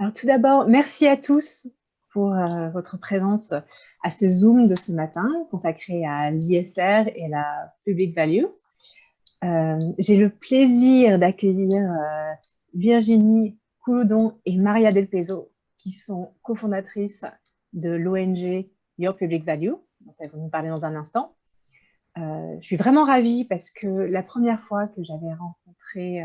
Alors tout d'abord, merci à tous pour euh, votre présence à ce Zoom de ce matin consacré à l'ISR et la Public Value. Euh, j'ai le plaisir d'accueillir euh, Virginie Couloudon et Maria Del Peso, qui sont cofondatrices de l'ONG Your Public Value, dont elles vont nous parler dans un instant. je suis vraiment ravie parce que la première fois que j'avais rencontré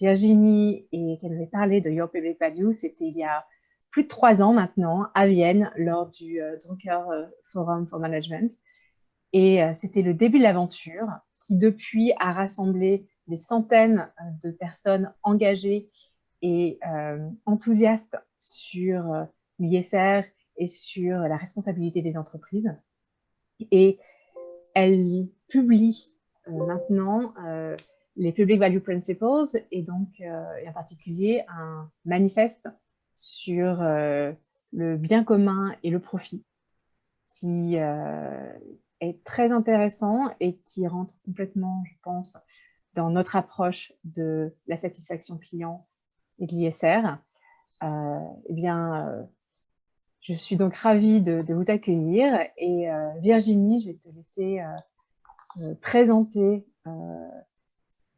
Virginie et qu'elle avait parlé de Your Public Value, c'était il y a plus de trois ans maintenant à Vienne lors du euh, Drucker euh, Forum for Management. Et euh, c'était le début de l'aventure qui depuis a rassemblé des centaines de personnes engagées et enthousiastes sur l'ISR et sur la responsabilité des entreprises. Et elle publie maintenant les Public Value Principles et donc en particulier un manifeste sur euh, le bien commun et le profit, qui euh, est très intéressant et qui rentre complètement, je pense, dans notre approche de la satisfaction client et de l'ISR. Euh, eh bien, je suis donc ravie de, vous accueillir. Et Virginie, je vais te laisser présenter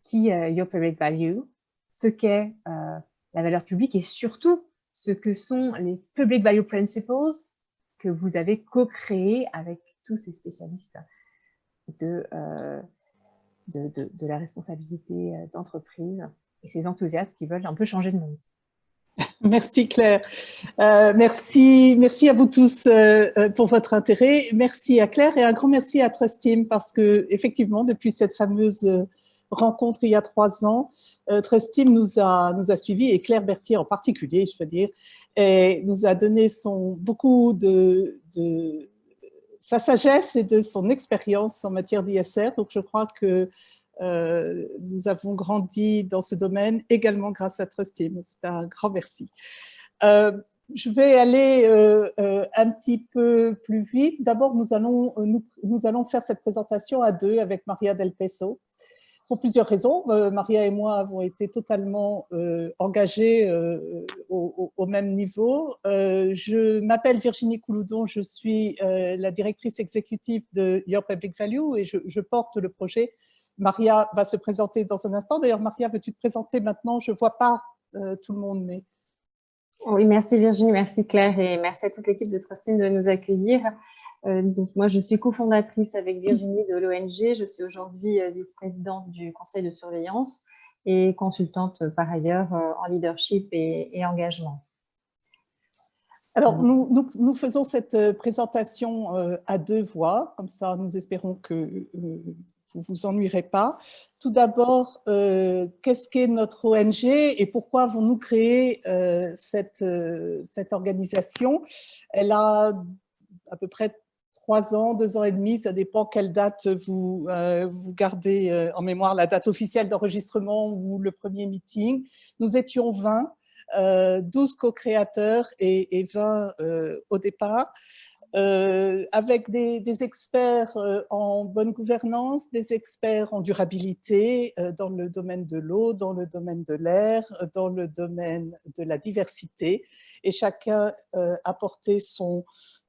qui est Your Public Value, ce qu'est la valeur publique et surtout ce que sont les Public Value Principles que vous avez co-créés avec tous ces spécialistes de, euh, de, la responsabilité euh, d'entreprise et ces enthousiastes qui veulent un peu changer de monde. Merci Claire. Euh, merci, merci à vous tous pour votre intérêt. Merci à Claire et un grand merci à Trust Team parce que effectivement, depuis cette fameuse rencontre il y a trois ans, euh, Trustim nous a, nous a suivis, et Claire Berthier en particulier, je veux dire, et nous a donné beaucoup de, de sa sagesse et de son expérience en matière d'ISR. Donc, je crois que euh, nous avons grandi dans ce domaine également grâce à Trustim. C'est un grand merci. Euh, je vais aller un petit peu plus vite. D'abord, nous allons, nous, nous, allons faire cette présentation à deux avec Maria Del Peso pour plusieurs raisons. Euh, Maria et moi avons été totalement euh, engagés euh, au, même niveau. je m'appelle Virginie Couloudon, je suis la directrice exécutive de Your Public Value et je, porte le projet. Maria va se présenter dans un instant. D'ailleurs, Maria, veux-tu te présenter maintenant? Je ne vois pas tout le monde, mais... Oui, merci Virginie, merci Claire et merci à toute l'équipe de Trustin de nous accueillir. Euh, donc moi, je suis cofondatrice avec Virginie de l'ONG. Je suis aujourd'hui euh, vice-présidente du conseil de surveillance et consultante euh, par ailleurs en leadership et, engagement. Alors, nous, nous, faisons cette présentation à deux voix, comme ça nous espérons que vous ne vous ennuierez pas. Tout d'abord, qu'est-ce qu'est notre ONG et pourquoi avons-nous créé cette, cette organisation? Elle a à peu près trois ans, deux ans et demi, ça dépend quelle date vous, euh, vous gardez euh, en mémoire, la date officielle d'enregistrement ou le premier meeting. Nous étions 20, euh, 12 co-créateurs et, et, 20 euh, au départ. Avec des, experts en bonne gouvernance, des experts en durabilité dans le domaine de l'eau, dans le domaine de l'air, dans le domaine de la diversité. Et chacun apportait son,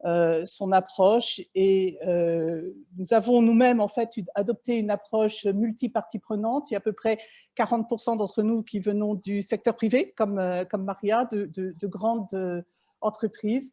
euh, son approche et euh, nous avons nous-mêmes en fait adopté une approche multi-parties prenantes. Il y a à peu près 40% d'entre nous qui venons du secteur privé, comme, euh, Maria, de, grandes entreprises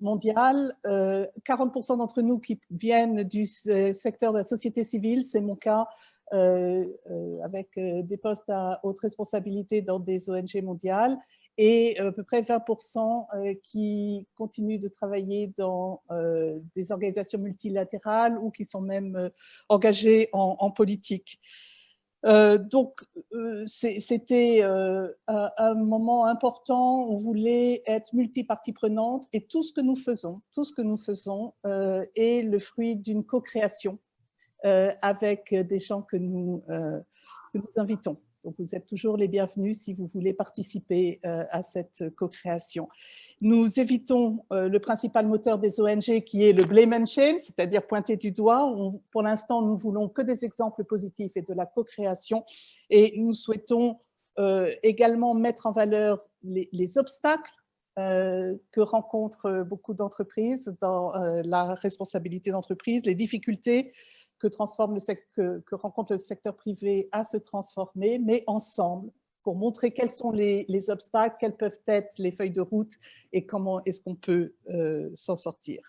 mondiales. 40% d'entre nous qui viennent du secteur de la société civile, c'est mon cas, avec des postes à haute responsabilité dans des ONG mondiales et euh, à peu près 20% euh, qui continuent de travailler dans euh, des organisations multilatérales ou qui sont même engagés en, politique. Donc, c'était un, moment important, on voulait être multipartie prenante et tout ce que nous faisons, tout ce que nous faisons est le fruit d'une co-création avec des gens que nous, que nous invitons. Donc, vous êtes toujours les bienvenus si vous voulez participer euh, à cette co-création. Nous évitons euh, le principal moteur des ONG qui est le blame and shame, c'est-à-dire pointer du doigt. pour l'instant, nous voulons que des exemples positifs et de la co-création et nous souhaitons également mettre en valeur les, obstacles que rencontrent beaucoup d'entreprises dans la responsabilité d'entreprise, les difficultés que, transforme le que, rencontre le secteur privé à se transformer, mais ensemble, pour montrer quels sont les, obstacles, quelles peuvent être les feuilles de route et comment est-ce qu'on peut euh, s'en sortir.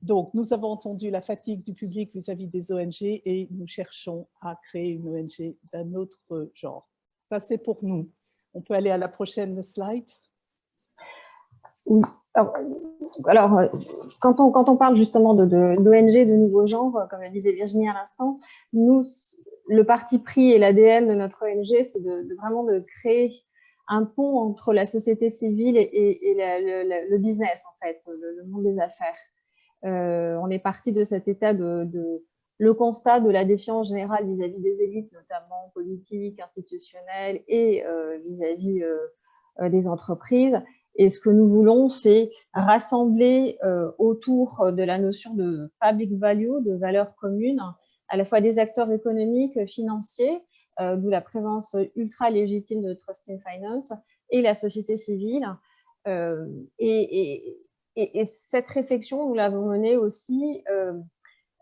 Donc, nous avons entendu la fatigue du public vis-à-vis des ONG et nous cherchons à créer une ONG d'un autre genre. Ça, c'est pour nous. On peut aller à la prochaine slide. Alors, quand, on, quand on parle justement d'ONG, de, de, nouveaux genres, comme le disait Virginie à l'instant, nous, le parti pris et l'ADN de notre ONG, c'est de, vraiment de créer un pont entre la société civile et, le, business, en fait, le, monde des affaires. Euh, on est parti de cet état de, le constat de la défiance générale vis-à-vis des élites, notamment politiques, institutionnelles et euh, vis-à-vis euh, des entreprises. Et ce que nous voulons, c'est rassembler autour de la notion de public value, de valeur commune, à la fois des acteurs économiques, financiers, d'où la présence ultra légitime de Trust in Finance, et la société civile. et, cette réflexion, nous l'avons menée aussi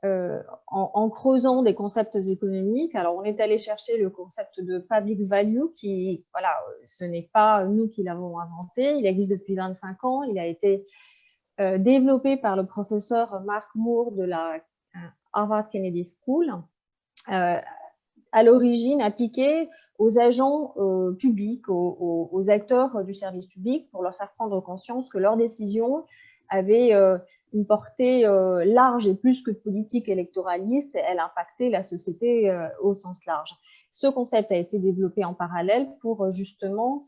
euh, euh, en, creusant des concepts économiques. Alors, on est allé chercher le concept de public value, qui, voilà, ce n'est pas nous qui l'avons inventé, il existe depuis 25 ans, il a été euh, développé par le professeur Mark Moore de la Harvard Kennedy School, à l'origine appliqué aux agents publics, aux, aux, acteurs du service public, pour leur faire prendre conscience que leurs décisions avait euh, une portée euh, large et plus que politique électoraliste, elle impactait la société euh, au sens large. Ce concept a été développé en parallèle pour justement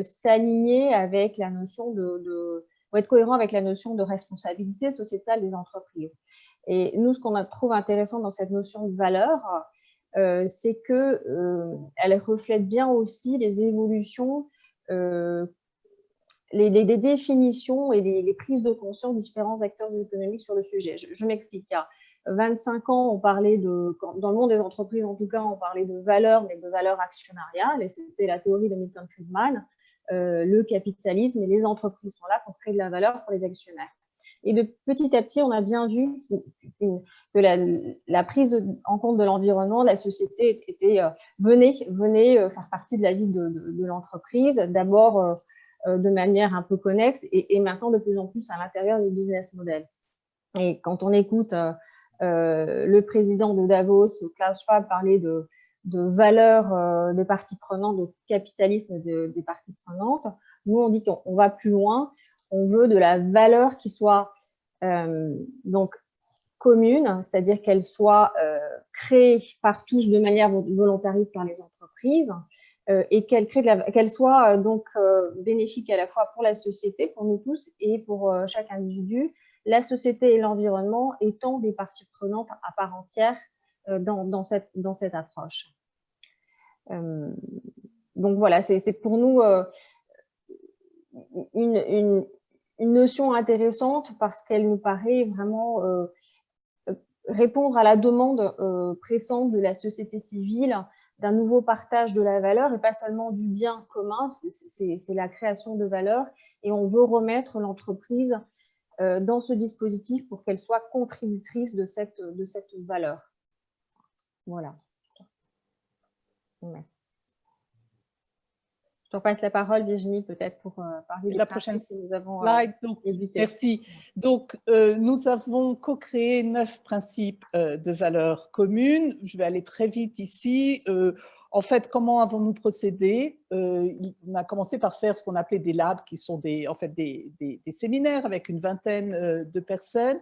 s'aligner avec la notion de, pour être cohérent avec la notion de responsabilité sociétale des entreprises. Et nous, ce qu'on trouve intéressant dans cette notion de valeur, c'est que elle reflète bien aussi les évolutions les, définitions et les, prises de conscience des différents acteurs économiques sur le sujet. Je, m'explique. Il y a 25 ans, on parlait de, dans le monde des entreprises en tout cas, on parlait de valeur, mais de valeur actionnariale, et c'était la théorie de Milton Friedman. Euh, le capitalisme et les entreprises sont là pour créer de la valeur pour les actionnaires. Et de petit à petit, on a bien vu que la, prise en compte de l'environnement, la société était, euh, venait, venait euh, faire partie de la vie de, de l'entreprise. D'abord, euh, de manière un peu connexe et, maintenant de plus en plus à l'intérieur des business models. Et quand on écoute euh, euh, le président de Davos, Klaus Schwab, parler de, de valeur des parties prenantes, de capitalisme des parties prenantes, nous on dit qu'on va plus loin, on veut de la valeur qui soit donc commune, c'est-à-dire qu'elle soit créée par tous de manière volontariste par les entreprises, euh, et qu'elle soit euh, donc euh, bénéfique à la fois pour la société, pour nous tous et pour chaque individu, la société et l'environnement étant des parties prenantes à part entière dans, cette, approche. donc voilà, c'est pour nous une, notion intéressante parce qu'elle nous paraît vraiment répondre à la demande pressante de la société civile d'un nouveau partage de la valeur et pas seulement du bien commun, c'est la création de valeur et on veut remettre l'entreprise euh, dans ce dispositif pour qu'elle soit contributrice de cette, de cette valeur. Voilà. Merci. Je passe la parole, Virginie, peut-être pour euh, parler de la prochaine que nous avons euh, slide. donc, Merci. Donc, euh, nous avons co-créé neuf principes de valeurs communes. Je vais aller très vite ici. en fait, comment avons-nous procédé? On a commencé par faire ce qu'on appelait des labs, qui sont des, en fait des, des, des séminaires avec une vingtaine de personnes.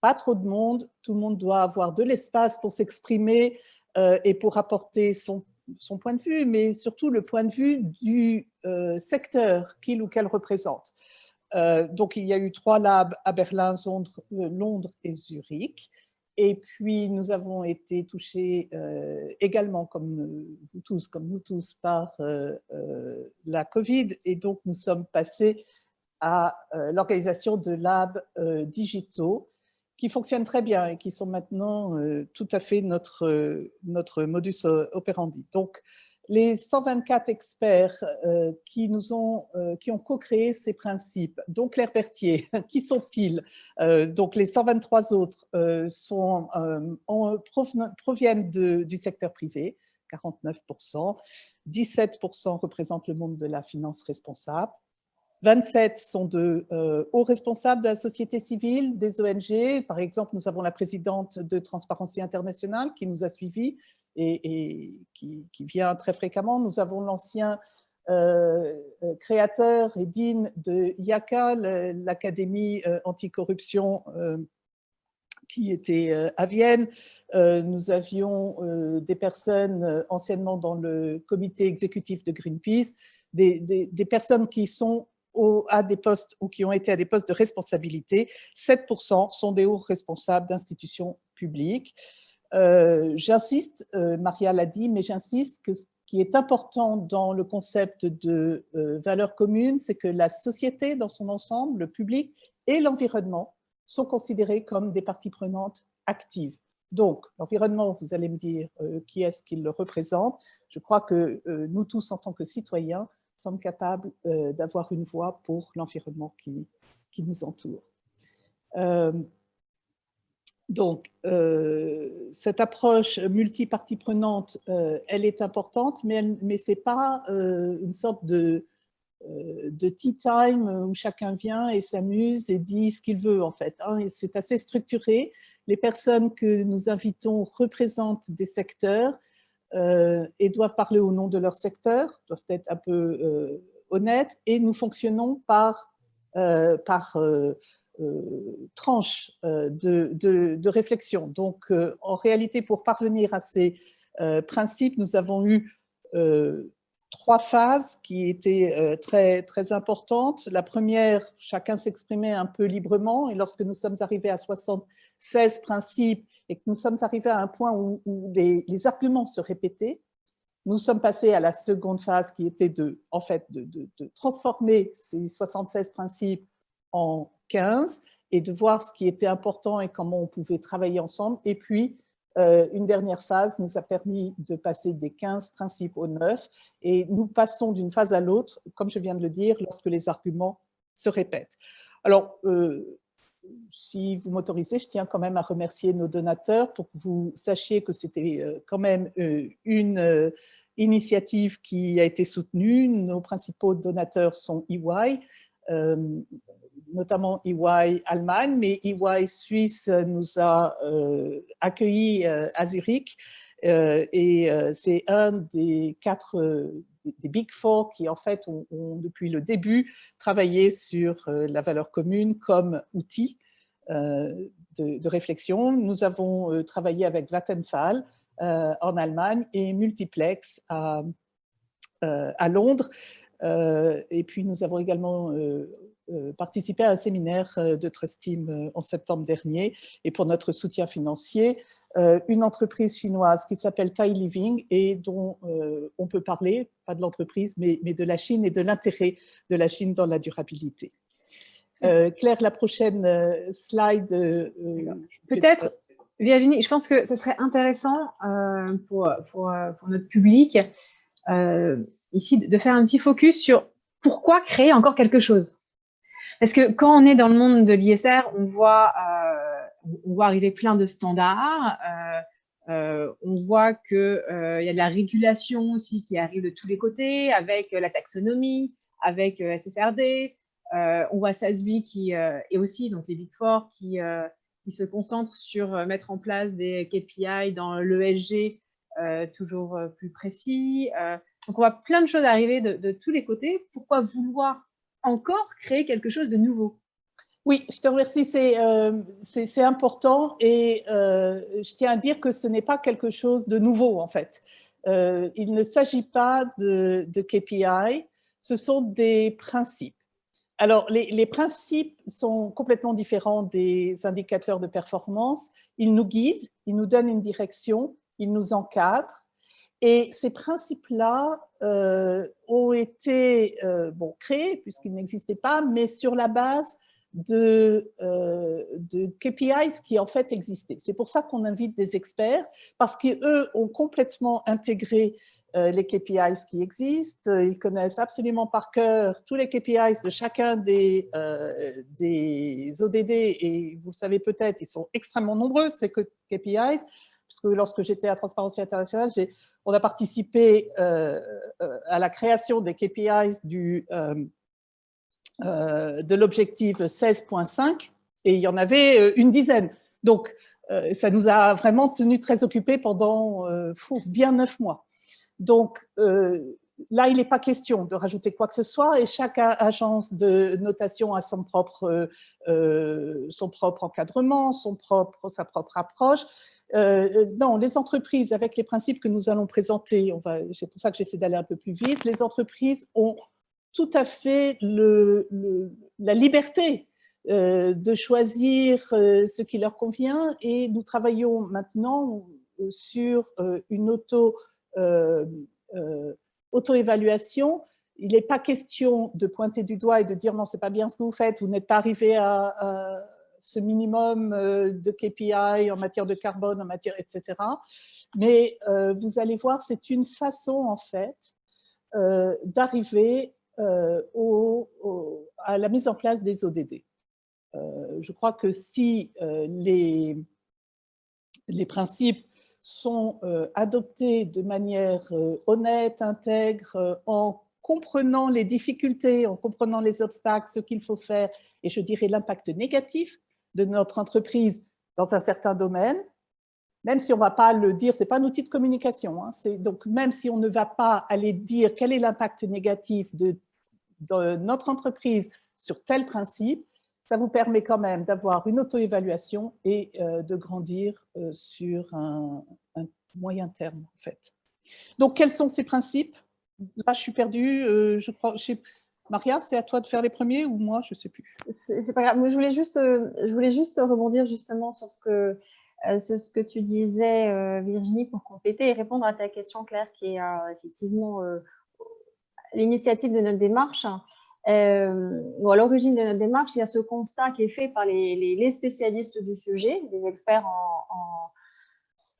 Pas trop de monde. Tout le monde doit avoir de l'espace pour s'exprimer et pour apporter son son point de vue, mais surtout le point de vue du euh, secteur qu'il ou qu'elle représente. Euh, donc, il y a eu trois labs à Berlin, euh, Londres, et Zurich. Et puis, nous avons été touchés également, comme vous tous, comme nous tous, par la Covid. Et donc, nous sommes passés à l'organisation de labs digitaux qui fonctionnent très bien et qui sont maintenant euh, tout à fait notre, euh, notre modus operandi. Donc, les 124 experts euh, qui, nous ont, euh, qui ont co-créé ces principes, dont Claire Berthier, qui sont-ils? Euh, Donc les 123 autres proviennent du secteur privé, 49%, 17% représentent le monde de la finance responsable, 27 sont de hauts responsables de la société civile, des ONG. Par exemple, nous avons la présidente de Transparency International qui nous a suivis, et, qui, vient très fréquemment. Nous avons l'ancien euh, euh, créateur et dean de IACA, l'Académie euh, anticorruption qui était à Vienne. nous avions des personnes anciennement dans le comité exécutif de Greenpeace, des, personnes qui sont à des postes ou qui ont été à des postes de responsabilité. 7% sont des hauts responsables d'institutions publiques. Euh, j'insiste, euh, Maria l'a dit, mais j'insiste que ce qui est important dans le concept de euh, valeur commune, c'est que la société dans son ensemble, le public et l'environnement sont considérés comme des parties prenantes actives. Donc, l'environnement, vous allez me dire qui est-ce qu'il le représente? Je crois que nous tous, en tant que citoyens, sommes capables d'avoir une voix pour l'environnement qui, qui, nous entoure. Donc, euh, cette approche multi-partie prenante, euh, elle est importante, mais, mais ce n'est pas euh, une sorte de, de tea time où chacun vient et s'amuse et dit ce qu'il veut en fait. Hein. C'est assez structuré. Les personnes que nous invitons représentent des secteurs et doivent parler au nom de leur secteur, doivent être un peu honnêtes et nous fonctionnons par, par euh, tranche euh, de, réflexion. Donc, euh, en réalité, pour parvenir à ces principes, nous avons eu trois phases qui étaient très, très importantes. La première, chacun s'exprimait un peu librement, et lorsque nous sommes arrivés à 76 principes et que nous sommes arrivés à un point où, les, arguments se répétaient, nous sommes passés à la seconde phase qui était de, en fait, de, transformer ces 76 principes en 15 et de voir ce qui était important et comment on pouvait travailler ensemble. Et puis, euh, une dernière phase nous a permis de passer des 15 principes aux 9 et nous passons d'une phase à l'autre, comme je viens de le dire, lorsque les arguments se répètent. Alors, euh, si vous m'autorisez, je tiens quand même à remercier nos donateurs pour que vous sachiez que c'était euh, quand même une initiative qui a été soutenue. Nos principaux donateurs sont EY, notamment EY Allemagne, mais EY Suisse nous a euh, accueillis euh, à Zurich euh, et c'est un des quatre des Big Four qui, en fait, ont, depuis le début travaillé sur la valeur commune comme outil de, réflexion. Nous avons travaillé avec Vattenfall en Allemagne et Multiplex à, Londres. et puis, nous avons également euh, participé à un séminaire euh, de Trust Team euh, en septembre dernier et pour notre soutien financier, une entreprise chinoise qui s'appelle Tai Living et dont on peut parler, pas de l'entreprise, mais, mais, de la Chine et de l'intérêt de la Chine dans la durabilité. Claire, la prochaine slide. Peut-être, Virginie, je pense que ce serait intéressant pour, pour, pour, notre public ici de faire un petit focus sur pourquoi créer encore quelque chose parce que quand on est dans le monde de l'ISR, on voit, euh, on voit arriver plein de standards, euh, euh, on voit qu'il y a de la régulation aussi qui arrive de tous les côtés, avec la taxonomie, avec SFRD, on voit SASB qui et aussi donc les Big Four qui, se concentrent sur mettre en place des KPI dans l'ESG toujours plus précis. donc on voit plein de choses arriver de tous les côtés. Pourquoi vouloir encore créer quelque chose de nouveau. Oui, je te remercie, c'est euh, important et euh, je tiens à dire que ce n'est pas quelque chose de nouveau en fait. Euh, il ne s'agit pas de, KPI, ce sont des principes. Alors, les, les, principes sont complètement différents des indicateurs de performance. Ils nous guident, ils nous donnent une direction, ils nous encadrent et ces principes-là euh, ont été euh, créés, puisqu'ils n'existaient pas, mais sur la base de, euh, KPIs qui en fait existaient. C'est pour ça qu'on invite des experts, parce qu'eux ont complètement intégré les KPIs qui existent, ils connaissent absolument par cœur tous les KPIs de chacun des, des ODD, et vous le savez peut-être, ils sont extrêmement nombreux, ces KPIs, puisque lorsque j'étais à Transparency International, on a participé à la création des KPIs euh, de l'objectif 16.5 et il y en avait euh, une dizaine. Donc, euh, ça nous a vraiment tenu très occupés pendant bien neuf mois. Donc, là, il n'est pas question de rajouter quoi que ce soit et chaque agence de notation a son propre, encadrement, son sa propre approche. Non, les entreprises, avec les principes que nous allons présenter, c'est pour ça que j'essaie d'aller un peu plus vite, les entreprises ont tout à fait la liberté euh, de choisir euh, ce qui leur convient et nous travaillons maintenant euh, sur une auto, auto-évaluation. Il n'est pas question de pointer du doigt et de dire non, c'est pas bien ce que vous faites, vous n'êtes pas arrivé à, ce minimum de KPI en matière de carbone, en matière, etc. Mais vous allez voir, c'est une façon en fait d'arriver euh, à la mise en place des ODD. Euh, je crois que si euh, les, les principes sont adoptés de manière honnête, intègre, en comprenant les difficultés, en comprenant les obstacles, ce qu'il faut faire, et je dirais l'impact négatif de notre entreprise dans un certain domaine, même si on ne va pas le dire, ce n'est pas un outil de communication, hein, donc même si on ne va pas aller dire quel est l'impact négatif de, notre entreprise sur tel principe, ça vous permet quand même d'avoir une auto-évaluation et euh, de grandir euh, sur un, moyen terme en fait. Donc quels sont ces principes? Là je suis perdue, euh, je crois, Maria, c'est à toi de faire les premiers ou moi, je ne sais plus. C'est pas grave, je voulais, juste, je voulais juste rebondir justement sur ce que euh, ce, que tu disais, euh, Virginie, pour compléter et répondre à ta question, Claire, qui est euh, effectivement l'initiative de notre démarche. ou à l'origine de notre démarche, il y a ce constat qui est fait par les, spécialistes du sujet, les experts en,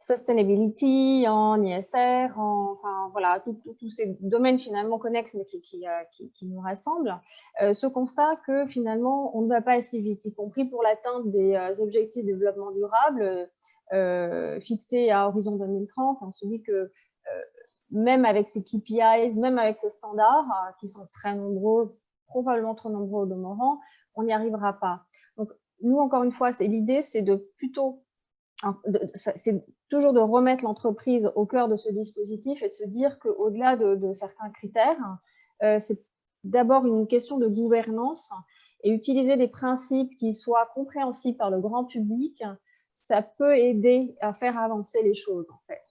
sustainability, en ISR, en, enfin voilà, tous ces domaines finalement connexes mais qui, qui, qui, nous rassemblent, ce constat que finalement on ne va pas assez vite, y compris pour l'atteinte des objectifs de développement durable, euh, fixé à horizon 2030. On se dit que euh, même avec ces KPIs, même avec ces standards, euh, qui sont très nombreux, probablement trop nombreux au demeurant, on n'y arrivera pas. Donc, nous, encore une fois, c'est l'idée, c'est de plutôt, c'est toujours de remettre l'entreprise au cœur de ce dispositif et de se dire qu'au-delà de, certains critères, c'est d'abord une question de gouvernance et utiliser des principes qui soient compréhensibles par le grand public ça peut aider à faire avancer les choses, en fait.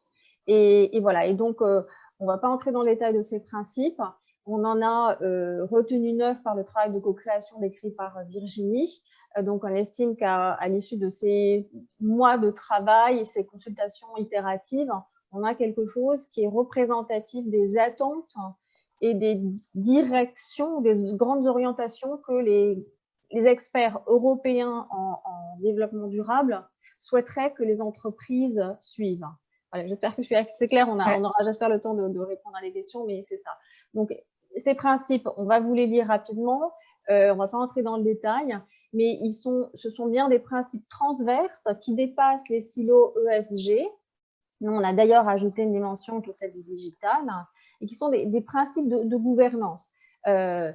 Et, voilà, et donc, euh, on ne va pas entrer dans le détail de ces principes. On en a euh, retenu neuf par le travail de co-création décrit par Virginie. Euh, donc, on estime qu'à l'issue de ces mois de travail et ces consultations itératives, on a quelque chose qui est représentatif des attentes et des directions, des grandes orientations que les, experts européens en, en développement durable souhaiterait que les entreprises suivent. j'espère que je suis assez claire. On, a, on aura, j'espère, le temps de, répondre à des questions, mais c'est ça. Donc, ces principes, on va vous les lire rapidement. Euh, on ne va pas entrer dans le détail, mais ils sont, ce sont bien des principes transverses qui dépassent les silos ESG. Nous, on a d'ailleurs ajouté une dimension qui est celle du digital et qui sont des, principes de, gouvernance. Euh,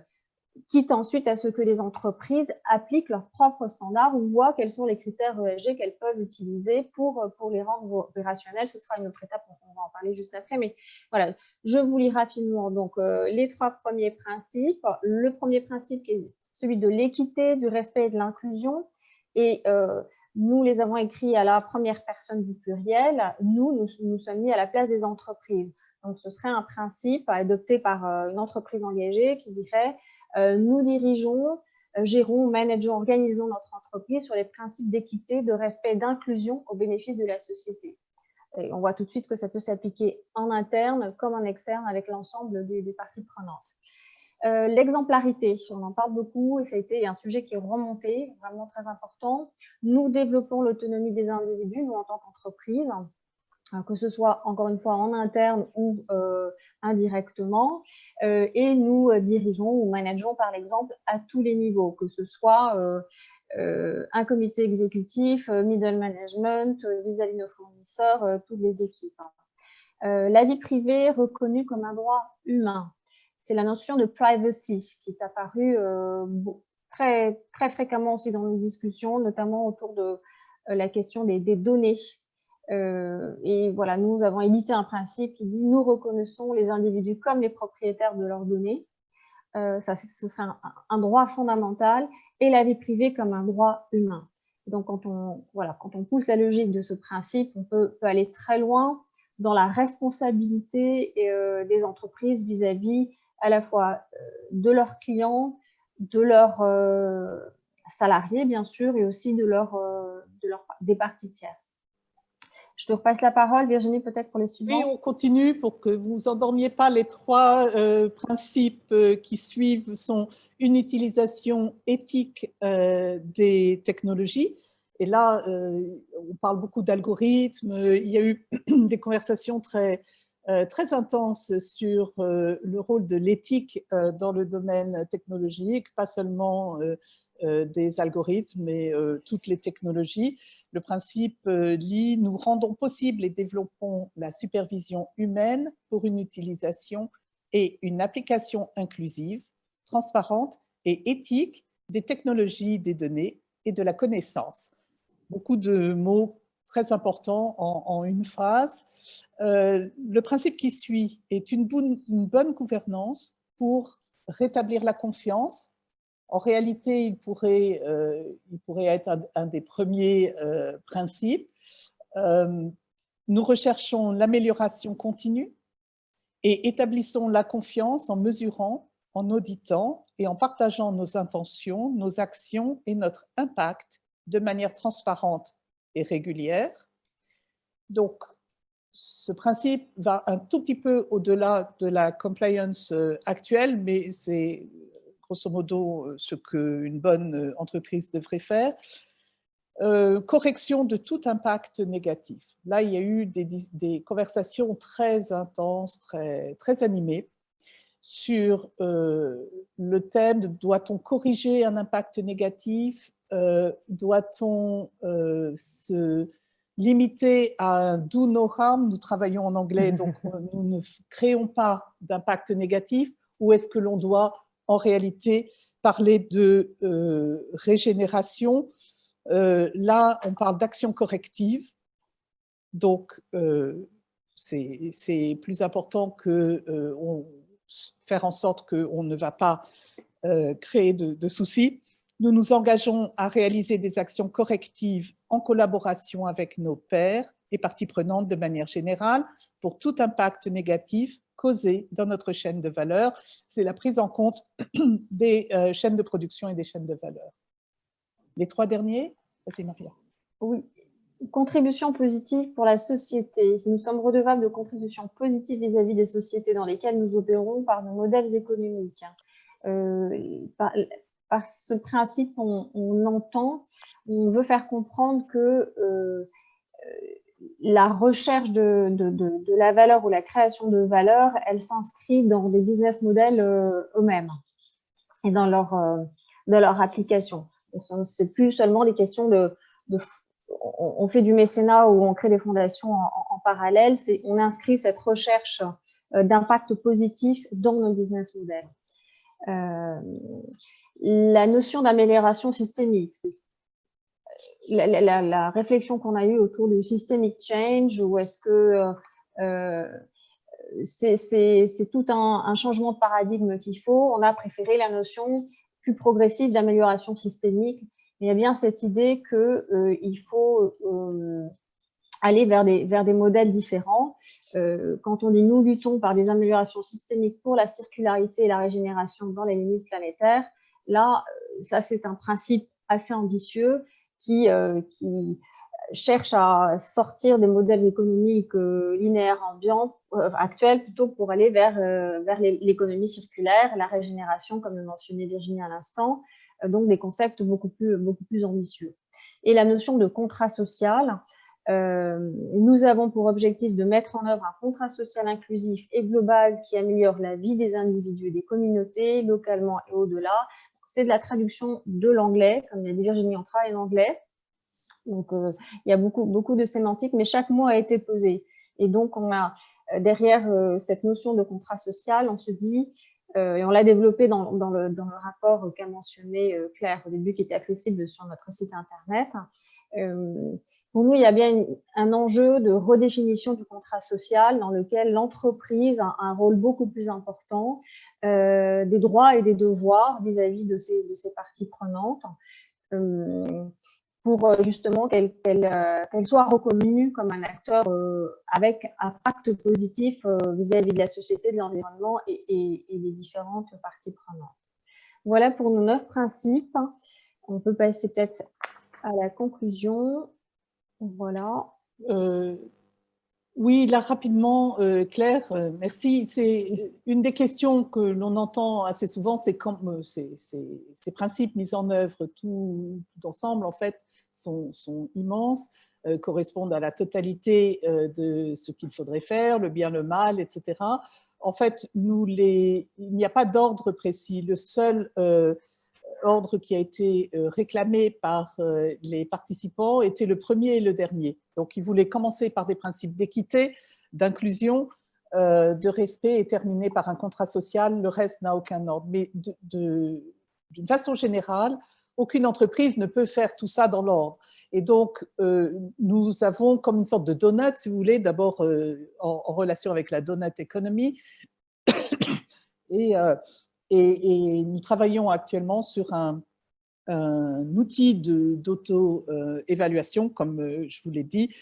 quitte ensuite à ce que les entreprises appliquent leurs propres standards ou voient quels sont les critères ESG qu'elles peuvent utiliser pour, pour les rendre opérationnels. Ce sera une autre étape, on va en parler juste après. Mais voilà, je vous lis rapidement donc, euh, les trois premiers principes. Le premier principe est celui de l'équité, du respect et de l'inclusion. Et euh, nous les avons écrits à la première personne du pluriel. Nous, nous nous sommes mis à la place des entreprises. Donc, ce serait un principe adopté par euh, une entreprise engagée qui dirait euh, nous dirigeons, gérons, manageons, organisons notre entreprise sur les principes d'équité, de respect et d'inclusion au bénéfice de la société. Et on voit tout de suite que ça peut s'appliquer en interne comme en externe avec l'ensemble des, parties prenantes. L'exemplarité, on en parle beaucoup et ça a été un sujet qui est remonté, vraiment très important. Nous développons l'autonomie des individus, nous en tant qu'entreprise, que ce soit encore une fois en interne ou indirectement, et nous dirigeons ou manageons par exemple à tous les niveaux, que ce soit un comité exécutif, middle management, vis-à-vis de nos fournisseurs, toutes les équipes. Hein. la vie privée reconnue comme un droit humain, c'est la notion de privacy qui est apparue très, très fréquemment aussi dans nos discussions, notamment autour de la question des, données euh, et voilà, nous avons édité un principe qui dit nous reconnaissons les individus comme les propriétaires de leurs données. Euh, ça, ce serait un, droit fondamental et la vie privée comme un droit humain. Donc, quand on, voilà, quand on pousse la logique de ce principe, on peut, aller très loin dans la responsabilité euh, des entreprises vis-à-vis à la fois de leurs clients, de leurs salariés, bien sûr, et aussi de, leur, de leur, des parties tierces. Je te repasse la parole, Virginie, peut-être pour les suivants. Oui, on continue pour que vous endormiez pas. Les trois euh, principes euh, qui suivent sont une utilisation éthique euh, des technologies. Et là, on parle beaucoup d'algorithmes. Il y a eu des conversations très, très intenses sur le rôle de l'éthique dans le domaine technologique, pas seulement euh, des algorithmes mais euh, toutes les technologies. Le principe euh, lit « Nous rendons possible et développons la supervision humaine pour une utilisation et une application inclusive, transparente et éthique des technologies des données et de la connaissance. Beaucoup de mots très importants en, une phrase. le principe qui suit est une bonne gouvernance pour rétablir la confiance en réalité, il pourrait, euh, être un, des premiers euh, principes. Euh, nous recherchons l'amélioration continue et établissons la confiance en mesurant, en auditant et en partageant nos intentions, nos actions et notre impact de manière transparente et régulière. Donc, ce principe va un tout petit peu au-delà de la compliance actuelle, mais c'est grosso modo euh, ce qu'une bonne euh, entreprise devrait faire. Euh, correction de tout impact négatif. Là, il y a eu des, conversations très intenses, très, animées sur le thème doit-on corriger un impact négatif Doit-on se limiter à un do no harm? Nous travaillons en anglais, donc nous ne créons pas d'impact négatif. Ou est-ce que l'on doit en réalité parler de euh, régénération? Euh, là, on parle d'action corrective. Donc, euh, c'est plus important que faire en sorte qu'on ne va pas créer de, de, soucis. Nous nous engageons à réaliser des actions correctives en collaboration avec nos pairs et parties prenantes de manière générale pour tout impact négatif causé dans notre chaîne de valeur. C'est la prise en compte des euh, chaînes de production et des chaînes de valeur. Les trois derniers, c'est Maria. Oui, contribution positive pour la société. Nous sommes redevables de contributions positives vis-à-vis des sociétés dans lesquelles nous opérons par nos modèles économiques. Euh, ce principe, on, entend, on veut faire comprendre que euh, la recherche de, la valeur ou la création de valeur, elle s'inscrit dans des business models euh, eux-mêmes et dans leur, euh, leur application. C'est plus seulement des questions de, on fait du mécénat ou on crée des fondations en, parallèle, on inscrit cette recherche euh, d'impact positif dans nos business models. La notion d'amélioration systémique, c'est la, réflexion qu'on a eue autour du systemic change, ou est-ce que euh, euh, c'est tout un, changement de paradigme qu'il faut, on a préféré la notion plus progressive d'amélioration systémique. il y a bien cette idée qu'il euh, faut aller vers des, vers des modèles différents. quand on dit nous luttons par des améliorations systémiques pour la circularité et la régénération dans les limites planétaires, là, ça c'est un principe assez ambitieux qui, euh, cherche à sortir des modèles économiques linéaires ambiants actuels plutôt pour aller vers, vers l'économie circulaire, la régénération, comme le mentionnait Virginie à l'instant, donc des concepts beaucoup plus, beaucoup plus ambitieux. Et la notion de contrat social, euh, nous avons pour objectif de mettre en œuvre un contrat social inclusif et global qui améliore la vie des individus et des communautés, localement et au-delà. C'est de la traduction de l'anglais, comme l'a dit Virginie, on travaille en anglais. Donc, euh, il y a beaucoup, beaucoup de sémantique, mais chaque mot a été posé. Et donc, on a euh, derrière cette notion de contrat social, on se dit, et on l'a développé dans, le, rapport qu'a mentionné Claire au début, qui était accessible sur notre site internet, pour nous, il y a bien un enjeu de redéfinition du contrat social dans lequel l'entreprise a un rôle beaucoup plus important euh, des droits et des devoirs vis-à-vis de, ces, parties prenantes euh, pour euh, justement qu'elle soit reconnue comme un acteur avec un pacte positif vis-à-vis de la société, de l'environnement et, des différentes parties prenantes. Voilà pour nos neuf principes. On peut passer peut-être à la conclusion. Voilà. Oui, là rapidement, euh, Claire, euh, merci. C'est une des questions que l'on entend assez souvent, c'est quand ces, principes mis en œuvre tout, ensemble, en fait, sont, immenses, correspondent à la totalité de ce qu'il faudrait faire, le bien, le mal, etc. En fait, il n'y a pas d'ordre précis. Le seul ordre qui a été euh, réclamé par euh, les participants était le premier et le dernier. Donc, ils voulaient commencer par des principes d'équité, d'inclusion, euh, de respect et terminer par un contrat social. Le reste n'a aucun ordre. Mais d'une façon générale, aucune entreprise ne peut faire tout ça dans l'ordre. Et donc, nous avons comme une sorte de donut, si vous voulez, d'abord en, relation avec la donut economy. et et, nous travaillons actuellement sur un, outil d'auto-évaluation, comme euh, je vous l'ai dit,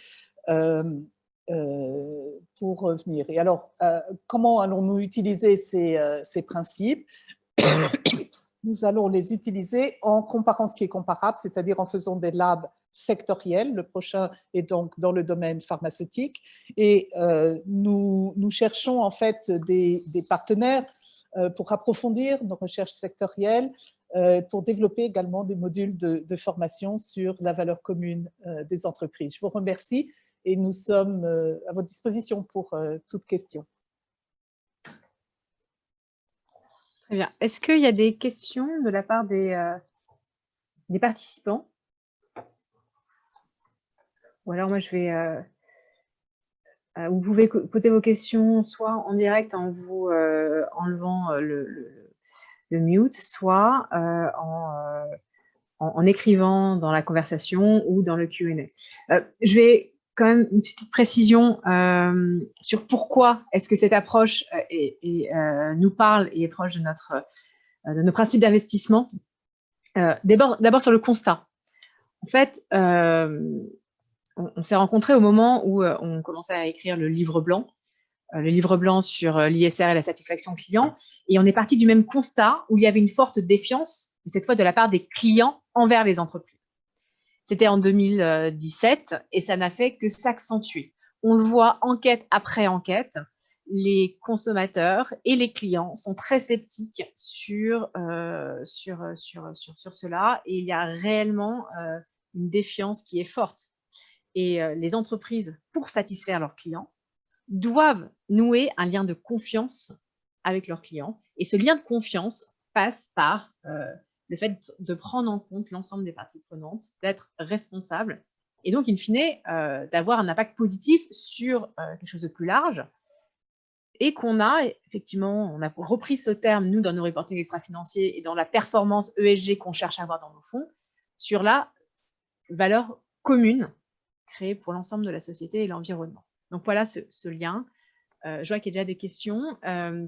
euh, euh, pour revenir. Et alors, comment allons-nous utiliser ces, ces principes? Nous allons les utiliser en comparant ce qui est comparable, c'est-à-dire en faisant des labs sectoriels. Le prochain est donc dans le domaine pharmaceutique. Et nous, nous, cherchons en fait des, partenaires pour approfondir nos recherches sectorielles, euh, pour développer également des modules de, formation sur la valeur commune euh, des entreprises. Je vous remercie et nous sommes à votre disposition pour toute question. Très bien. Est-ce qu'il y a des questions de la part des, participants? Ou alors moi je vais euh, vous pouvez poser vos questions soit en direct en vous euh, enlevant euh, le, mute, soit en, écrivant dans la conversation ou dans le Q&A. je vais quand même une petite précision sur pourquoi est-ce que cette approche nous parle et est proche de, notre, de nos principes d'investissement. D'abord sur le constat. En fait, on, s'est rencontrés au moment où euh, on commençait à écrire le livre blanc, euh, le livre blanc sur euh, l'ISR et la satisfaction client, et on est parti du même constat où il y avait une forte défiance, cette fois de la part des clients envers les entreprises. C'était en 2017 et ça n'a fait que s'accentuer. On le voit enquête après enquête, les consommateurs et les clients sont très sceptiques sur, sur, sur, sur, cela et il y a réellement une défiance qui est forte et euh, les entreprises, pour satisfaire leurs clients, doivent nouer un lien de confiance avec leurs clients. Et ce lien de confiance passe par euh, le fait de prendre en compte l'ensemble des parties prenantes, d'être responsable, et donc, in fine, euh, d'avoir un impact positif sur quelque chose de plus large, et qu'on a, effectivement, on a repris ce terme, nous, dans nos reportings extra-financiers et dans la performance ESG qu'on cherche à avoir dans nos fonds, sur la valeur commune créé pour l'ensemble de la société et l'environnement. Donc voilà ce, lien. Euh, je vois qu'il y a déjà des questions. Euh,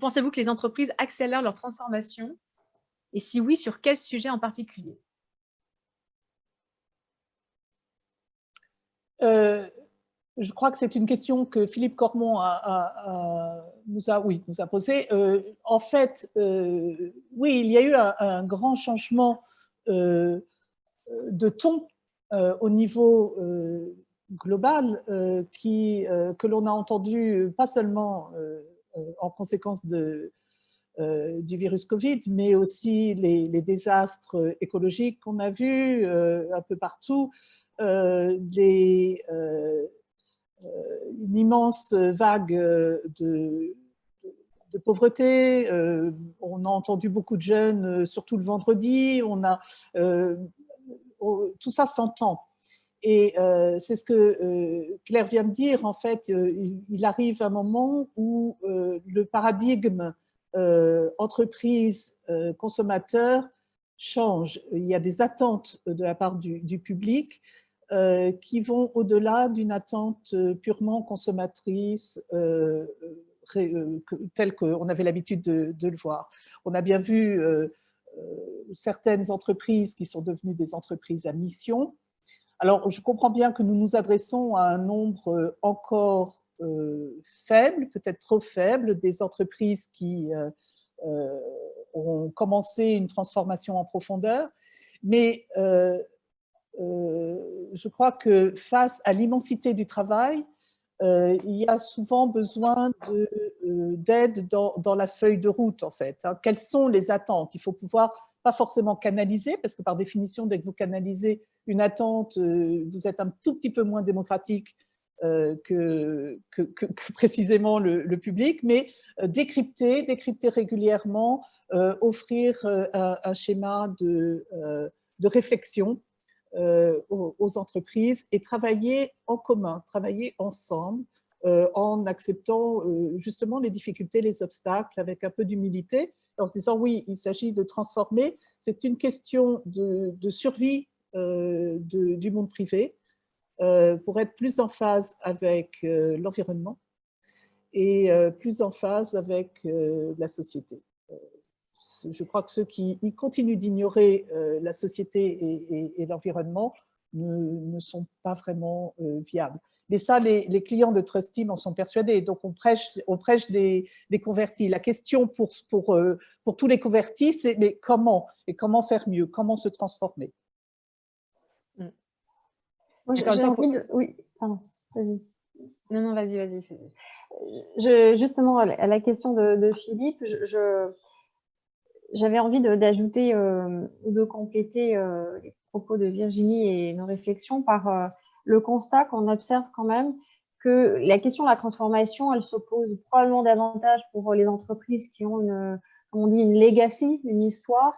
pensez-vous que les entreprises accélèrent leur transformation? Et si oui, sur quel sujet en particulier? Euh, Je crois que c'est une question que Philippe oui, nous a posée. en fait, oui, il y a eu un grand changement de ton au niveau global qui, que l'on a entendu pas seulement en conséquence de, du virus Covid, mais aussi les, désastres écologiques qu'on a vus un peu partout, les, une immense vague de, de pauvreté. Euh, on a entendu beaucoup de jeunes, euh, surtout le vendredi. On a, euh, tout ça s'entend. Et c'est ce que Claire vient de dire. En fait, il, arrive un moment où le paradigme entreprise-consommateur change. Il y a des attentes de la part du, public qui vont au-delà d'une attente purement consommatrice euh, tel qu'on avait l'habitude de, le voir. On a bien vu euh, euh, certaines entreprises qui sont devenues des entreprises à mission. Alors, je comprends bien que nous nous adressons à un nombre encore faible, peut-être trop faible, des entreprises qui ont commencé une transformation en profondeur, mais je crois que face à l'immensité du travail, euh, il y a souvent besoin euh, d'aide dans, la feuille de route, en fait. Hein. Quelles sont les attentes? Il faut pouvoir, pas forcément canaliser, parce que par définition, dès que vous canalisez une attente, euh, vous êtes un tout petit peu moins démocratique que, précisément le, public, mais décrypter, décrypter régulièrement, offrir un, schéma de réflexion euh, aux, entreprises et travailler en commun, travailler ensemble euh, en acceptant euh, justement les difficultés, les obstacles avec un peu d'humilité, en se disant oui, il s'agit de transformer, c'est une question de, survie du monde privé pour être plus en phase avec l'environnement et plus en phase avec la société je crois que ceux qui continuent d'ignorer euh, la société et, l'environnement ne, sont pas vraiment euh, viables. Mais ça, les, clients de Trust Team en sont persuadés. Donc, on prêche, on prêche des, convertis. La question pour, pour, euh, pour tous les convertis, c'est mais comment Et comment faire mieux? Comment se transformer? Mm. j'ai envie de... Oui, pardon, vas-y. Non, non, vas-y, vas-y. Justement, à la question de, Philippe, je j'avais envie d'ajouter euh, ou de compléter euh, les propos de Virginie et nos réflexions par euh, le constat qu'on observe quand même que la question de la transformation, elle se pose probablement davantage pour les entreprises qui ont une, comme on dit, une legacy, une histoire,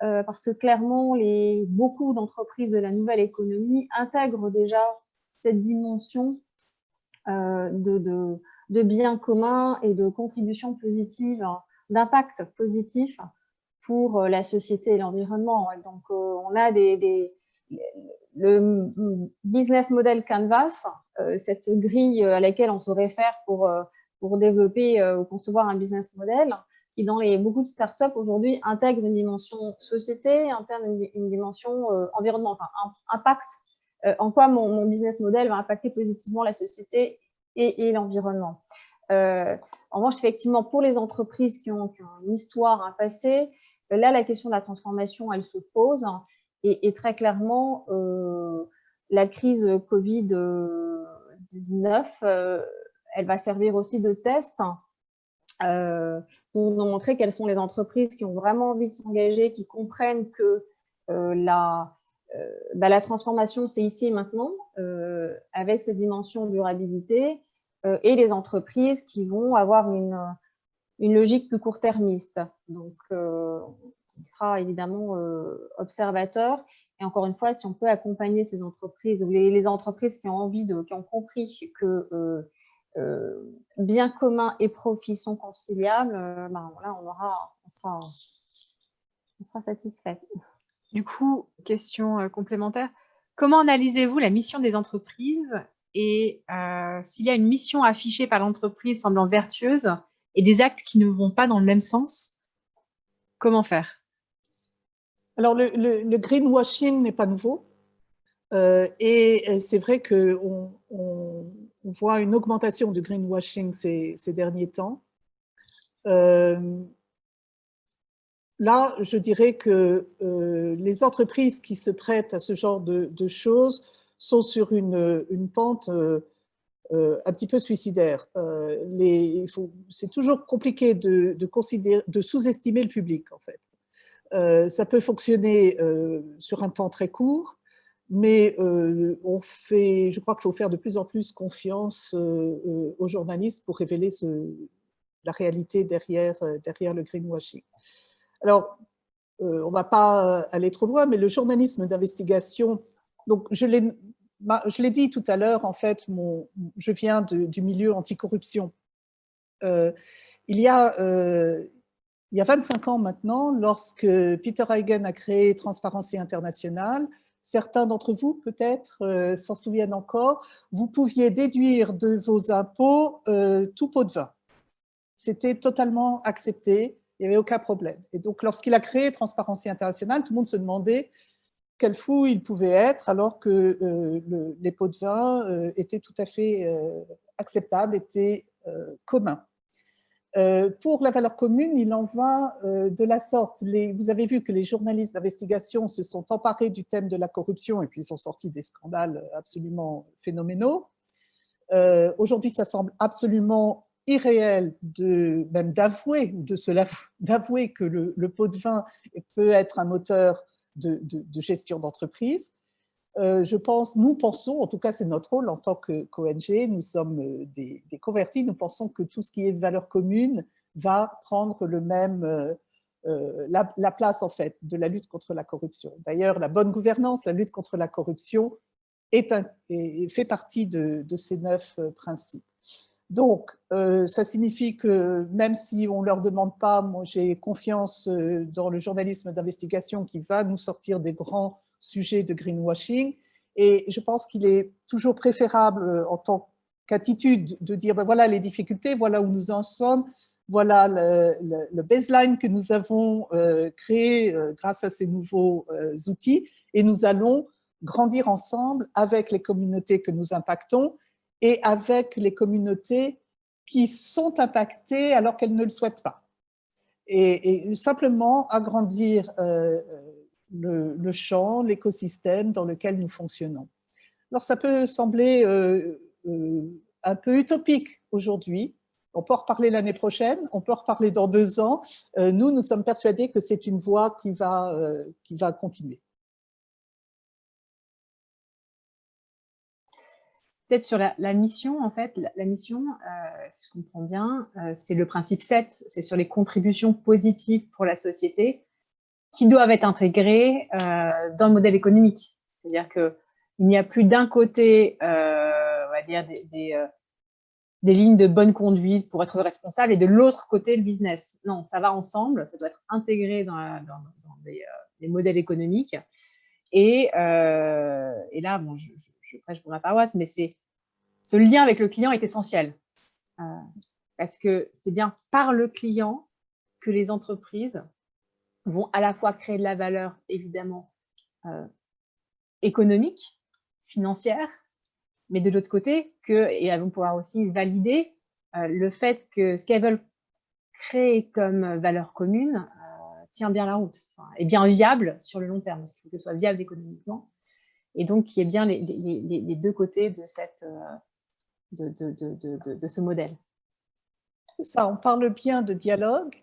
parce que clairement, les, beaucoup d'entreprises de la nouvelle économie intègrent déjà cette dimension de, de, de bien commun et de contribution positive, d'impact positif pour euh, la société et l'environnement. Donc, euh, on a le business model Canvas, euh, cette grille à laquelle on se réfère pour, développer ou concevoir un business model, qui dans les, beaucoup de startups aujourd'hui intègre une dimension société, intègre une, dimension environnement, enfin impact, en quoi mon, business model va impacter positivement la société et, l'environnement. en revanche, effectivement, pour les entreprises qui ont une histoire, un passé, Là, la question de la transformation, elle se pose. Et, très clairement, euh, la crise Covid-19, euh, elle va servir aussi de test euh, pour nous montrer quelles sont les entreprises qui ont vraiment envie de s'engager, qui comprennent que la, bah, la transformation, c'est ici et maintenant, avec cette dimension durabilité, et les entreprises qui vont avoir une, une logique plus court-termiste. Donc, euh, il sera évidemment euh, observateur. Et encore une fois, si on peut accompagner ces entreprises, ou les, entreprises qui ont envie de, qui ont compris que euh, bien commun et profit sont conciliables, ben, voilà, on, aura, sera, on sera satisfait. Du coup, question complémentaire. Comment analysez-vous la mission des entreprises et s'il y a une mission affichée par l'entreprise semblant vertueuse, et des actes qui ne vont pas dans le même sens, comment faire? Alors, le, greenwashing n'est pas nouveau. Euh, et c'est vrai qu'on on, voit une augmentation du greenwashing ces, derniers temps. Euh, là, je dirais que euh, les entreprises qui se prêtent à ce genre de, choses sont sur une pente un petit peu suicidaire. C'est toujours compliqué de, sous-estimer le public, en fait. ça peut fonctionner sur un temps très court, mais on fait, je crois qu'il faut faire de plus en plus confiance aux journalistes pour révéler la réalité derrière le greenwashing. Alors, on ne va pas aller trop loin, mais le journalisme d'investigation, donc je l'ai dit tout à l'heure, en fait, je viens du milieu anticorruption. Euh, il, y a, il y a 25 ans maintenant, lorsque Peter Hagen a créé Transparency International, certains d'entre vous peut-être s'en souviennent encore, vous pouviez déduire de vos impôts tout pot de vin. C'était totalement accepté il n'y avait aucun problème. Et donc, lorsqu'il a créé Transparency International, tout le monde se demandait quel fou il pouvait être, alors que euh, les pots de vin euh, étaient tout à fait euh, acceptables, étaient communs. pour la valeur commune, il en va de la sorte. Vous avez vu que les journalistes d'investigation se sont emparés du thème de la corruption et puis ils ont sorti des scandales absolument phénoménaux. Aujourd'hui, ça semble absolument irréel de même d'avouer de cela d'avouer que le, pot de vin peut être un moteur de, gestion d'entreprise. Euh, je pense, nous pensons, en tout cas c'est notre rôle en tant qu'ONG, nous sommes euh, des, convertis, nous pensons que tout ce qui est valeur commune va prendre le même, euh, la, place en fait de la lutte contre la corruption. D'ailleurs, la bonne gouvernance, la lutte contre la corruption est fait partie de ces neuf principes. Donc, euh, ça signifie que même si on ne leur demande pas, moi j'ai confiance euh, dans le journalisme d'investigation qui va nous sortir des grands sujets de greenwashing. Et je pense qu'il est toujours préférable euh, en tant qu'attitude de dire ben voilà les difficultés, voilà où nous en sommes, voilà le, baseline que nous avons créé grâce à ces nouveaux outils et nous allons grandir ensemble avec les communautés que nous impactons et avec les communautés qui sont impactées alors qu'elles ne le souhaitent pas. Et, simplement agrandir euh, le, champ, l'écosystème dans lequel nous fonctionnons. Alors ça peut sembler euh, euh, un peu utopique aujourd'hui, on peut en reparler l'année prochaine, on peut en reparler dans deux ans. nous, nous sommes persuadés que c'est une voie qui va, qui va continuer. Peut-être sur la, mission, en fait, la, mission, euh, si je comprends bien, euh, c'est le principe 7, c'est sur les contributions positives pour la société qui doivent être intégrées euh, dans le modèle économique. C'est-à-dire qu'il n'y a plus d'un côté, on va dire, des, lignes de bonne conduite pour être responsable et de l'autre côté, le business. Non, ça va ensemble, ça doit être intégré dans, dans, les, modèles économiques. Et, et là, bon, je prêche pour ma paroisse, mais c'est ce lien avec le client est essentiel. Euh, parce que c'est bien par le client que les entreprises vont à la fois créer de la valeur, évidemment, euh, économique, financière, mais de l'autre côté, que, et elles vont pouvoir aussi valider euh, le fait que ce qu'elles veulent créer comme valeur commune tient bien la route, est bien viable sur le long terme, parce qu'il faut que ce soit viable économiquement, et donc qui est bien les, deux côtés de, cette, euh, de, ce modèle. C'est ça, on parle bien de dialogue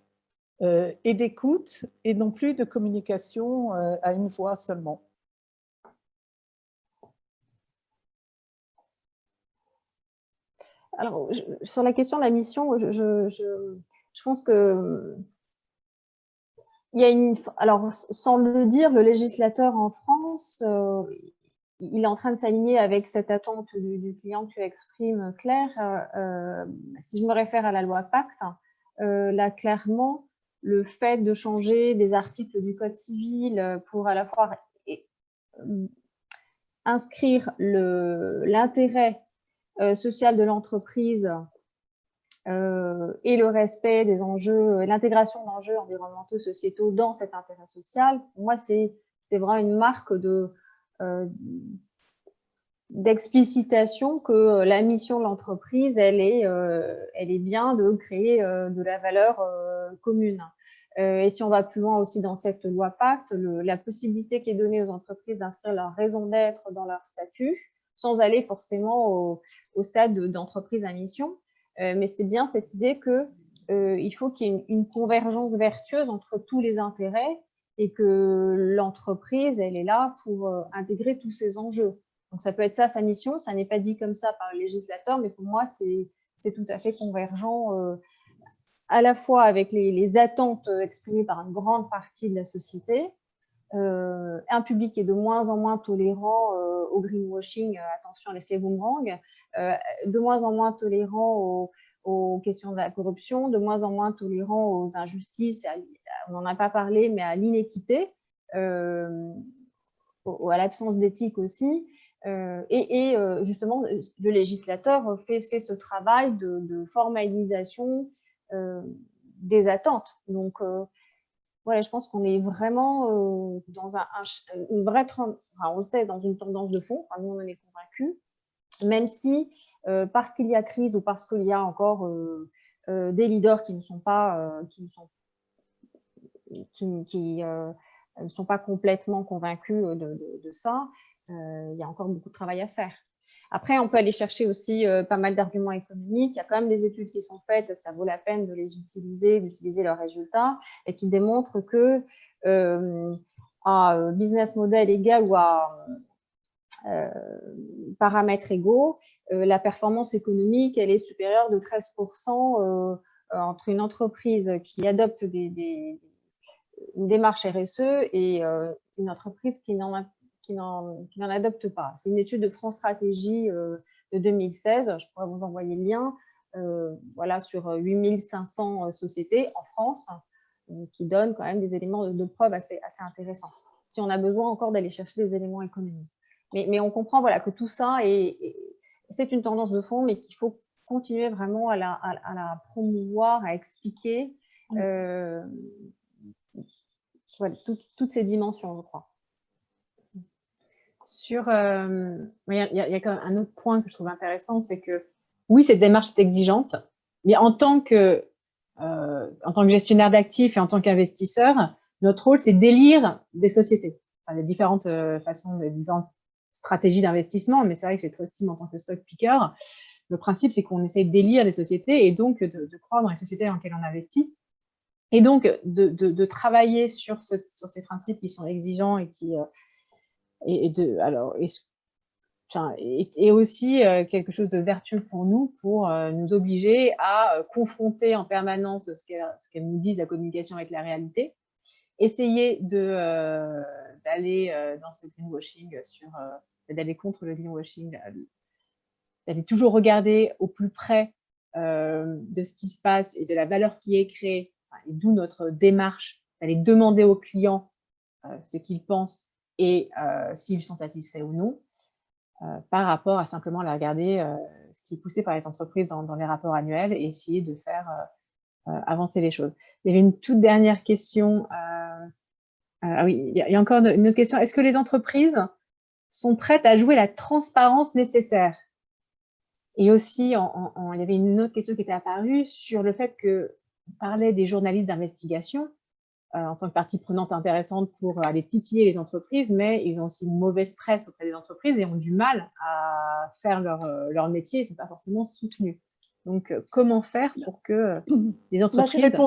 euh, et d'écoute et non plus de communication euh, à une voix seulement. Alors, sur la question de la mission, je, je pense que il y a une, alors sans le dire, le législateur en France, il est en train de s'aligner avec cette attente du, client que tu exprimes, Claire. Euh, euh, si je me réfère à la loi Pacte, euh, là, clairement, le fait de changer des articles du Code civil pour à la fois inscrire l'intérêt social de l'entreprise et le respect des enjeux, l'intégration d'enjeux environnementaux, sociétaux dans cet intérêt social, pour moi, c'est vraiment une marque de, d'explicitation que euh, la mission de l'entreprise, elle, est, euh, elle est bien de créer de la valeur commune. et si on va plus loin aussi dans cette loi Pacte, la possibilité qui est donnée aux entreprises d'inscrire leur raison d'être dans leur statut, sans aller forcément au, stade d'entreprise à mission. mais c'est bien cette idée que il faut qu'il y ait une, convergence vertueuse entre tous les intérêts et que l'entreprise, elle est là pour intégrer tous ces enjeux. Donc, ça peut être ça sa mission. Ça n'est pas dit comme ça par le législateur, mais pour moi, c'est tout à fait convergent euh, à la fois avec les, attentes exprimées par une grande partie de la société, euh, un public est de moins en moins tolérant euh, au greenwashing, attention à l'effet boomerang, de moins en moins tolérant aux, questions de la corruption, de moins en moins tolérant aux injustices, on n'en a pas parlé, mais à l'inéquité, à l'absence d'éthique aussi. Euh, et, euh, justement, le législateur fait, ce travail de, formalisation euh, des attentes. Donc, voilà, je pense qu'on est vraiment dans un, une vraie, tendance de fond, nous on en est convaincus, même si parce qu'il y a crise ou parce qu'il y a encore des leaders qui ne sont pas, qui ne sont, qui, ne sont pas complètement convaincus de, ça, euh, il y a encore beaucoup de travail à faire. Après, on peut aller chercher aussi euh, pas mal d'arguments économiques. Il y a quand même des études qui sont faites, ça vaut la peine de les utiliser, d'utiliser leurs résultats, et qui démontrent que euh, à business model égal ou à paramètres égaux, la performance économique, elle est supérieure de 13% entre une entreprise qui adopte des, une démarche RSE et une entreprise qui n'en a qui n'en adoptent pas. C'est une étude de France Stratégie euh, de 2016, je pourrais vous envoyer le lien, euh, voilà, sur 8500 euh, sociétés en France, qui donne quand même des éléments de, preuve assez intéressants. Si on a besoin encore d'aller chercher des éléments économiques. Mais, mais, on comprend voilà, que tout ça, est, c'est une tendance de fond, mais qu'il faut continuer vraiment à la, à, la, promouvoir, à expliquer voilà, toutes ces dimensions, je crois. Sur, euh, il y, a, quand même un autre point que je trouve intéressant, c'est que oui, cette démarche est exigeante, mais en tant que, euh, en tant que gestionnaire d'actifs et en tant qu'investisseur, notre rôle, c'est d'élire des sociétés. Enfin, a différentes euh, façons, des différentes stratégies d'investissement, mais c'est vrai que j'ai estime en tant que stock picker. Le principe, c'est qu'on essaye d'élire des sociétés et donc de, croire dans les sociétés dans lesquelles on investit. Et donc, de, de travailler sur, ce, sur, ces principes qui sont exigeants et qui, et, de, alors, et, aussi euh, quelque chose de vertueux pour nous, pour euh, nous obliger à euh, confronter en permanence ce qu'elles nous disent, la communication avec la réalité, essayer d'aller dans ce greenwashing, sur d'aller contre le greenwashing, d'aller toujours regarder au plus près de ce qui se passe et de la valeur qui est créée, et d'où notre démarche, d'aller demander aux clients ce qu'ils pensent et euh, s'ils sont satisfaits ou non, euh, par rapport à simplement la regarder euh, ce qui est poussé par les entreprises dans, les rapports annuels et essayer de faire avancer les choses. Il y avait une toute dernière question. Ah oui, il y, a encore une autre question. Est-ce que les entreprises sont prêtes à jouer la transparence nécessaire? Et aussi, il y avait une autre question qui était apparue sur le fait que parlait des journalistes d'investigation. Euh, en tant que partie prenante intéressante pour aller titiller les entreprises, mais ils ont aussi une mauvaise presse auprès des entreprises et ont du mal à faire leur, euh, leur métier, ils ne sont pas forcément soutenus. Donc, euh, comment faire pour que les entreprises...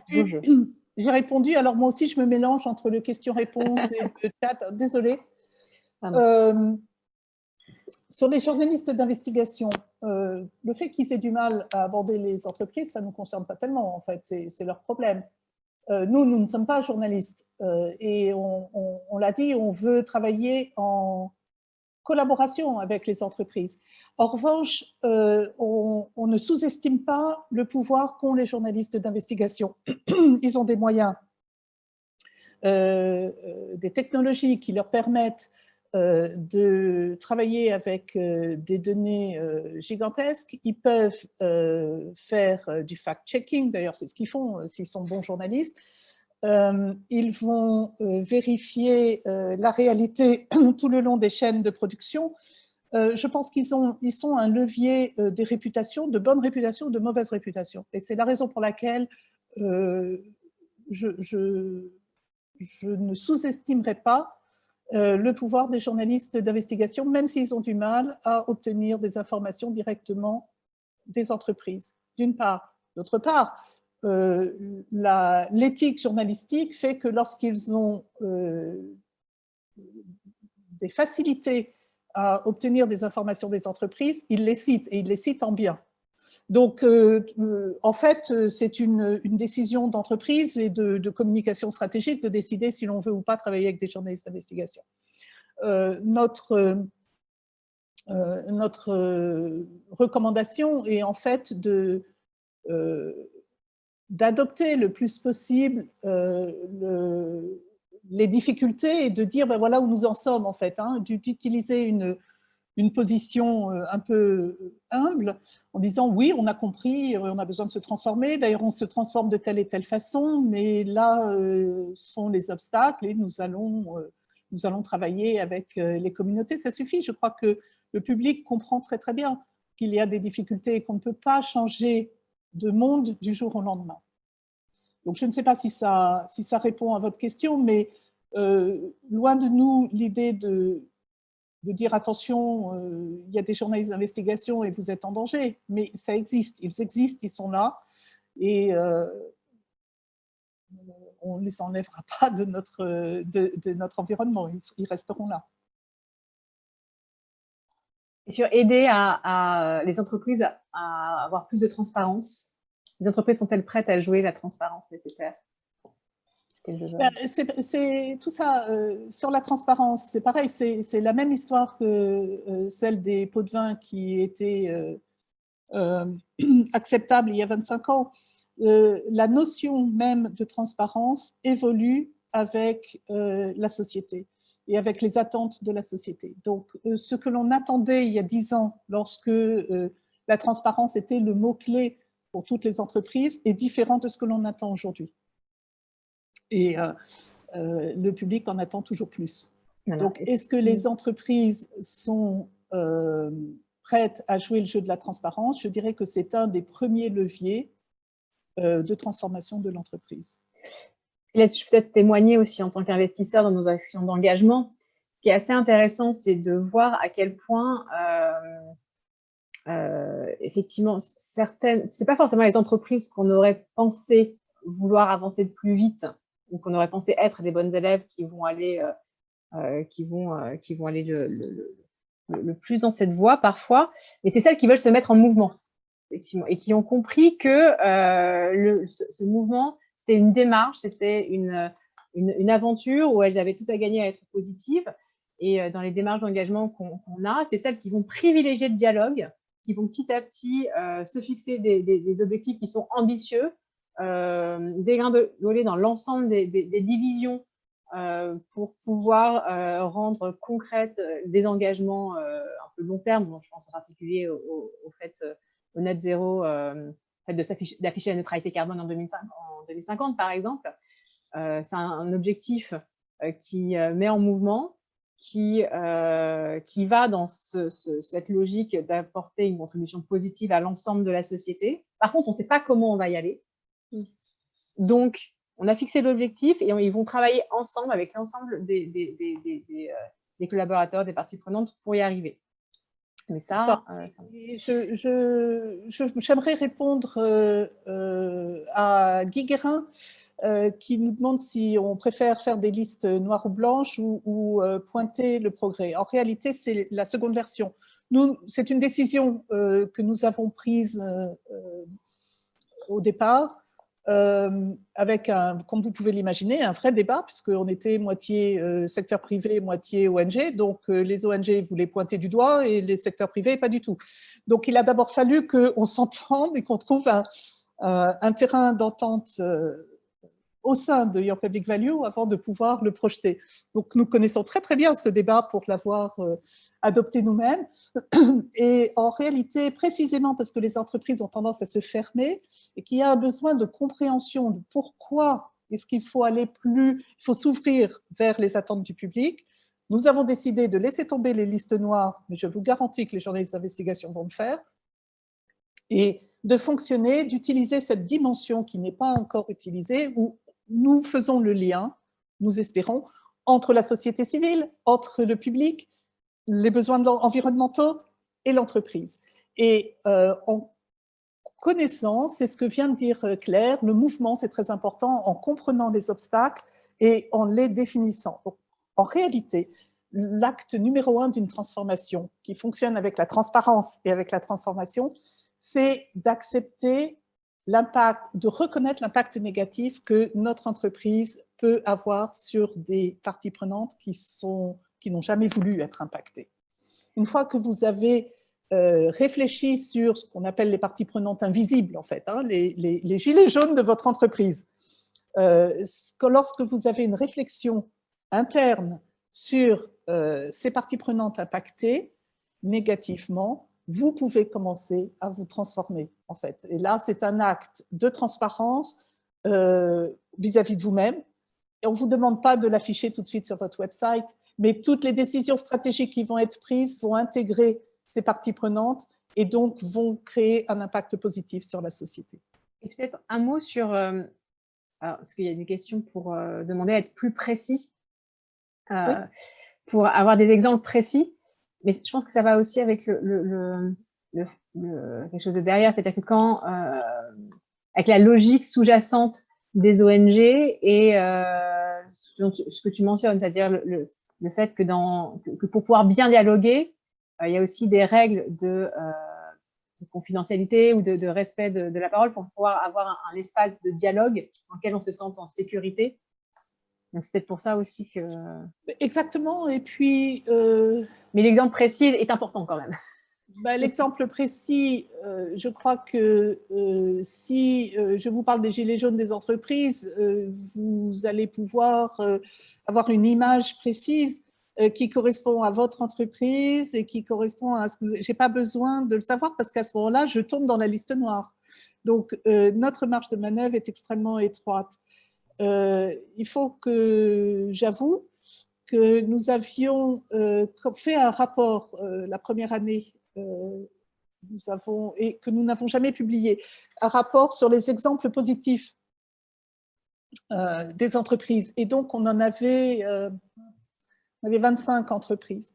J'ai répondu, alors moi aussi je me mélange entre le question-réponse et le chat, désolé. sur les journalistes d'investigation, le fait qu'ils aient du mal à aborder les entreprises, ça ne nous concerne pas tellement en fait, c'est leur problème. Euh, nous, nous ne sommes pas journalistes euh, et on, l'a dit, on veut travailler en collaboration avec les entreprises. En revanche, euh, on, ne sous-estime pas le pouvoir qu'ont les journalistes d'investigation. Ils ont des moyens, des technologies qui leur permettent de travailler avec des données gigantesques. Ils peuvent faire du fact-checking, d'ailleurs c'est ce qu'ils font s'ils sont bons journalistes. Ils vont vérifier la réalité tout le long des chaînes de production. je pense qu'ils ils sont un levier des réputations, de bonnes réputations de mauvaises réputations. Et c'est la raison pour laquelle je, ne sous-estimerai pas le pouvoir des journalistes d'investigation, même s'ils ont du mal à obtenir des informations directement des entreprises, d'une part. D'autre part, l'éthique journalistique fait que lorsqu'ils ont des facilités à obtenir des informations des entreprises, ils les citent, et ils les citent en bien. Donc, euh, euh, en fait, euh, c'est une, décision d'entreprise et de, communication stratégique de décider si l'on veut ou pas travailler avec des journalistes d'investigation. notre notre recommandation est en fait de d'adopter le plus possible le, les difficultés et de dire ben voilà où nous en sommes en fait, hein, d'utiliser une, une position euh, un peu humble en disant oui, on a compris, euh, on a besoin de se transformer, d'ailleurs on se transforme de telle et telle façon, mais là euh, sont les obstacles et nous allons, nous allons travailler avec les communautés. Ça suffit, je crois que le public comprend très très bien qu'il y a des difficultés et qu'on ne peut pas changer de monde du jour au lendemain. Donc, je ne sais pas si ça, si ça répond à votre question, mais euh, loin de nous l'idée de, dire attention, euh, il y a des journalistes d'investigation et vous êtes en danger, mais ça existe, ils existent, ils sont là, et euh, on ne les enlèvera pas de notre, de, notre environnement, ils, resteront là. Et sur aider à, les entreprises à avoir plus de transparence. Les entreprises sont-elles prêtes à jouer la transparence nécessaire? Ben, c'est tout ça, euh, sur la transparence, c'est pareil, c'est la même histoire que euh, celle des pots de vin qui étaient euh, acceptables il y a 25 ans. la notion même de transparence évolue avec la société et avec les attentes de la société. Donc, ce que l'on attendait il y a 10 ans, lorsque la transparence était le mot-clé pour toutes les entreprises est différent de ce que l'on attend aujourd'hui. Et euh, euh, le public en attend toujours plus. Donc, est-ce que les entreprises sont euh, prêtes à jouer le jeu de la transparence? Je dirais que c'est un des premiers leviers de transformation de l'entreprise. Laisse-je peut-être témoigner aussi en tant qu'investisseur dans nos actions d'engagement. Ce qui est assez intéressant, c'est de voir à quel point euh, effectivement, certaines, c'est pas forcément les entreprises qu'on aurait pensé vouloir avancer de plus vite ou qu'on aurait pensé être des bonnes élèves qui vont aller, euh, euh, qui vont, qui vont aller le, le, plus dans cette voie parfois, mais c'est celles qui veulent se mettre en mouvement, effectivement, et qui ont compris que le, ce, mouvement, c'était une démarche, c'était une, une, aventure où elles avaient tout à gagner à être positives. Et dans les démarches d'engagement qu'on a, c'est celles qui vont privilégier le dialogue, qui vont petit à petit euh, se fixer des, objectifs qui sont ambitieux, euh, dégringoler dans l'ensemble des, divisions euh, pour pouvoir euh, rendre concrètes des engagements un peu long terme, je pense en particulier au, fait au net zéro, d'afficher la neutralité carbone en, 2050, par exemple. C'est un, objectif qui met en mouvement qui, euh, qui va dans cette logique d'apporter une contribution positive à l'ensemble de la société. Par contre, on ne sait pas comment on va y aller. Mm. Donc, on a fixé l'objectif et ils vont travailler ensemble avec l'ensemble des, des, des, euh, collaborateurs, des parties prenantes pour y arriver. Mais ça, euh, j'aimerais répondre à Guy Guérin euh, qui nous demande si on préfère faire des listes noires ou blanches ou, euh, pointer le progrès. En réalité, c'est la seconde version. C'est une décision euh, que nous avons prise au départ, avec, un, comme vous pouvez l'imaginer, un vrai débat, puisqu'on était moitié secteur privé, moitié ONG. Donc, les ONG voulaient pointer du doigt et les secteurs privés, pas du tout. Donc, il a d'abord fallu qu'on s'entende et qu'on trouve un terrain d'entente au sein de Your Public Value avant de pouvoir le projeter. Donc, nous connaissons très très bien ce débat pour l'avoir euh, adopté nous-mêmes. Et en réalité, précisément parce que les entreprises ont tendance à se fermer et qu'il y a un besoin de compréhension de pourquoi est-ce qu'il faut aller plus, il faut s'ouvrir vers les attentes du public, nous avons décidé de laisser tomber les listes noires, mais je vous garantis que les journalistes d'investigation vont le faire, et de fonctionner, d'utiliser cette dimension qui n'est pas encore utilisée, ou nous faisons le lien, nous espérons, entre la société civile, entre le public, les besoins environnementaux et l'entreprise. Et euh, en connaissant, c'est ce que vient de dire euh, Claire, le mouvement, c'est très important, en comprenant les obstacles et en les définissant. en réalité, l'acte numéro un d'une transformation qui fonctionne avec la transparence et avec la transformation, c'est d'accepter de reconnaître l'impact négatif que notre entreprise peut avoir sur des parties prenantes qui n'ont qui jamais voulu être impactées. Une fois que vous avez euh, réfléchi sur ce qu'on appelle les parties prenantes invisibles, en fait, hein, les, gilets jaunes de votre entreprise, euh, lorsque vous avez une réflexion interne sur euh, ces parties prenantes impactées négativement, vous pouvez commencer à vous transformer, en fait. Et là, c'est un acte de transparence euh, vis-à-vis de vous-même. Et on ne vous demande pas de l'afficher tout de suite sur votre website, mais toutes les décisions stratégiques qui vont être prises vont intégrer ces parties prenantes et donc vont créer un impact positif sur la société. Et peut-être un mot sur, euh, parce qu'il y a des questions pour demander à être plus précis, pour avoir des exemples précis mais je pense que ça va aussi avec le, le, quelque chose de derrière, c'est-à-dire que quand, euh, avec la logique sous-jacente des ONG et euh, ce que tu mentionnes, c'est-à-dire le, le, fait que, dans, que, pour pouvoir bien dialoguer, euh, il y a aussi des règles de, de confidentialité ou de, respect de, la parole pour pouvoir avoir un, un, espace de dialogue dans lequel on se sente en sécurité. Donc c'est peut-être pour ça aussi que... Exactement, et puis... Mais l'exemple précis est important quand même. Bah, l'exemple précis, euh, je crois que euh, si euh, je vous parle des gilets jaunes des entreprises, vous allez pouvoir avoir une image précise qui correspond à votre entreprise et qui correspond à ce que vous... Je n'ai pas besoin de le savoir parce qu'à ce moment-là, je tombe dans la liste noire. Donc, notre marge de manœuvre est extrêmement étroite. Il faut que j'avoue que nous avions euh, fait un rapport euh, la première année euh, et que nous n'avons jamais publié, un rapport sur les exemples positifs des entreprises. Et donc, on en avait, avait 25 entreprises.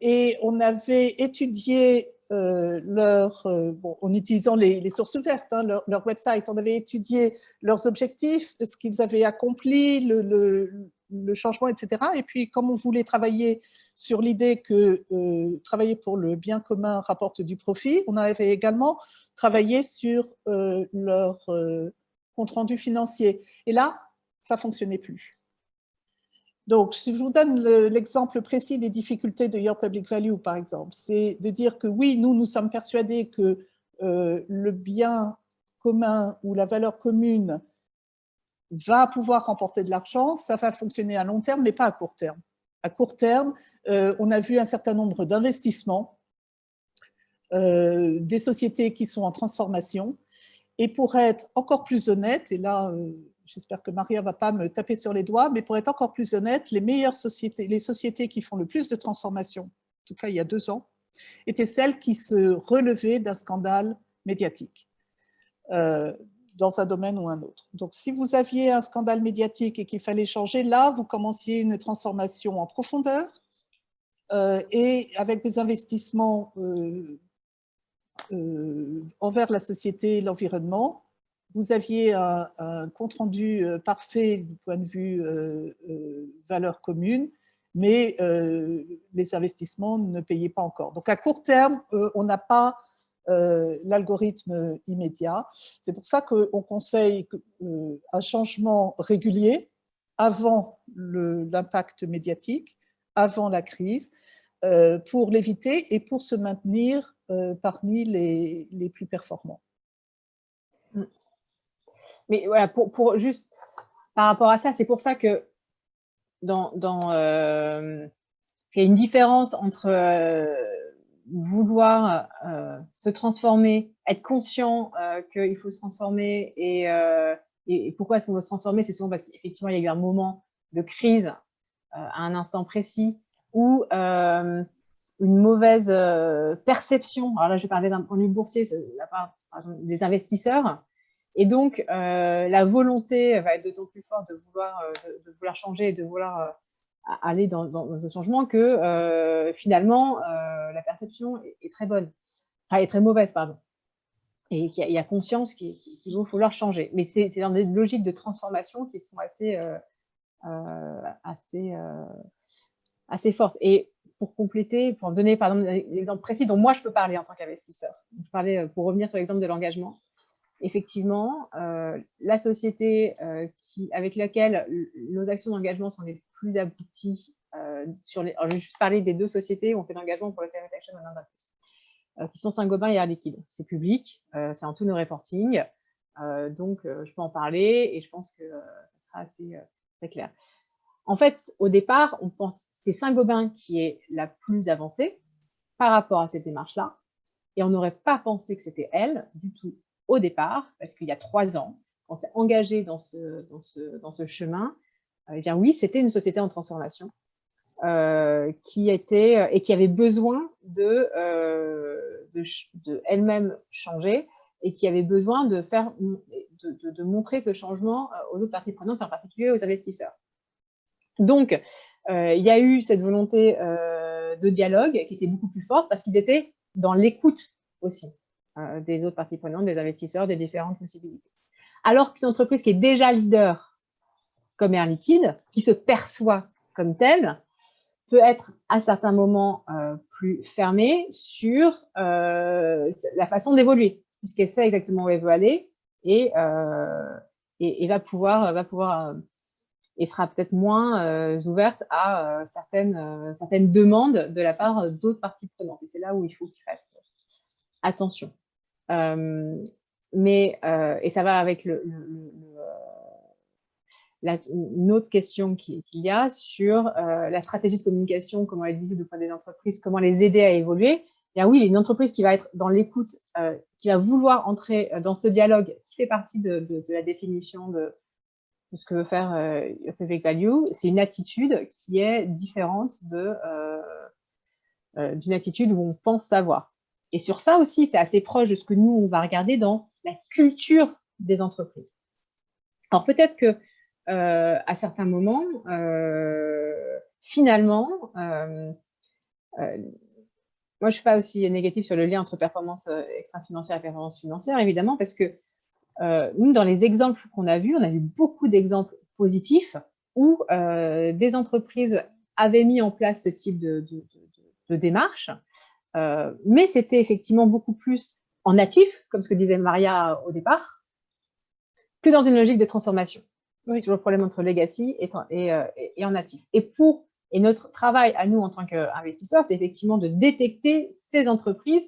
et on avait étudié leur, bon, en utilisant les, sources ouvertes, hein, leur, website, on avait étudié leurs objectifs, ce qu'ils avaient accompli, le, le, changement, etc. Et puis, comme on voulait travailler sur l'idée que euh, travailler pour le bien commun rapporte du profit, on avait également travaillé sur euh, leur euh, compte-rendu financier. Et là, ça fonctionnait plus. Donc, si je vous donne l'exemple précis des difficultés de Your Public Value, par exemple, c'est de dire que oui, nous, nous sommes persuadés que le bien commun ou la valeur commune va pouvoir remporter de l'argent, ça va fonctionner à long terme, mais pas à court terme. À court terme, euh, on a vu un certain nombre d'investissements, euh, des sociétés qui sont en transformation, et pour être encore plus honnête, et là, euh, j'espère que Maria ne va pas me taper sur les doigts, mais pour être encore plus honnête, les meilleures sociétés, les sociétés qui font le plus de transformation, en tout cas il y a deux ans, étaient celles qui se relevaient d'un scandale médiatique dans un domaine ou un autre. Donc, si vous aviez un scandale médiatique et qu'il fallait changer, là, vous commenciez une transformation en profondeur euh, et avec des investissements euh, euh, envers la société et l'environnement. Vous aviez un, compte-rendu parfait du point de vue valeur commune, mais les investissements ne payaient pas encore. Donc, à court terme, on n'a pas euh, l'algorithme immédiat. C'est pour ça qu'on conseille euh, un changement régulier avant l'impact médiatique, avant la crise, euh, pour l'éviter et pour se maintenir parmi les, plus performants. Mais voilà, pour, pour, juste par rapport à ça, c'est pour ça que dans, dans il y a une différence entre vouloir euh, se transformer, être conscient euh, qu'il faut se transformer et, euh, et, pourquoi est-ce qu'on veut se transformer, c'est souvent parce qu'effectivement il y a eu un moment de crise euh, à un instant précis ou euh, une mauvaise perception. Alors là, je parlais d'un point de vue boursier, la part des investisseurs Et donc, la volonté va être d'autant plus forte de vouloir, de, vouloir changer et de vouloir aller dans, dans, ce changement que finalement, la perception est, très bonne, enfin, est très mauvaise, pardon et qu'il y, a conscience qu'il va falloir changer. Mais c'est dans des logiques de transformation qui sont assez, euh, euh, assez, euh, assez fortes. Et pour compléter, pour donner par exemple l'exemple précis dont moi je peux parler en tant qu'investisseur, pour revenir sur l'exemple de l'engagement, effectivement, la société qui, avec laquelle nos actions d'engagement sont les plus abouties, sur les, je vais juste parler des deux sociétés où on fait l'engagement pour le climate action en Inde euh, qui sont Saint-Gobain et Air Liquide. C'est public, euh, c'est en tous nos reporting, euh, donc je peux en parler et je pense que ça sera assez très clair. En fait, au départ, on pense c'est Saint-Gobain qui est la plus avancée par rapport à cette démarche-là, et on n'aurait pas pensé que c'était elle du tout au départ, parce qu'il y a trois ans, on s'est engagé dans ce, chemin, eh bien oui, c'était une société en transformation, euh, qui était euh, et qui avait besoin de, euh, de, elle-même changer et qui avait besoin de faire de, de, montrer ce changement aux autres parties prenantes, en particulier aux investisseurs. Donc, il y a eu cette volonté de dialogue qui était beaucoup plus forte parce qu'ils étaient dans l'écoute aussi des autres parties prenantes, des investisseurs, des différentes possibilités. Alors qu'une entreprise qui est déjà leader comme Air Liquide, qui se perçoit comme telle, peut être à certains moments euh, plus fermée sur euh, la façon d'évoluer, puisqu'elle sait exactement où elle veut aller et, euh, et, va pouvoir, va pouvoir et sera peut-être moins ouverte à certaines, certaines demandes de la part d'autres parties prenantes. Et c'est là où il faut qu'ils fassent attention. Mais, et ça va avec le une autre question qu'il y a sur euh, la stratégie de communication, comment être visible auprès des entreprises, comment les aider à évoluer. Et oui, une entreprise qui va être dans l'écoute, euh, qui va vouloir entrer euh, dans ce dialogue qui fait partie de, la définition de, ce que veut faire Your Public Value, c'est une attitude qui est différente d'une attitude où on pense savoir. Et sur ça aussi, c'est assez proche de ce que nous, on va regarder dans la culture des entreprises. Alors peut-être que euh, à certains moments, euh, finalement, euh, moi, je ne suis pas aussi négative sur le lien entre performance extra-financière et performance financière, évidemment, parce que nous, dans les exemples qu'on a vus, on a vu beaucoup d'exemples positifs où des entreprises avaient mis en place ce type de démarche, mais c'était effectivement beaucoup plus en natif, comme ce que disait Maria au départ, que dans une logique de transformation. Oui. Toujours le problème entre legacy et, euh, et, en natif. Et pour et notre travail à nous en tant qu'investisseurs, c'est effectivement de détecter ces entreprises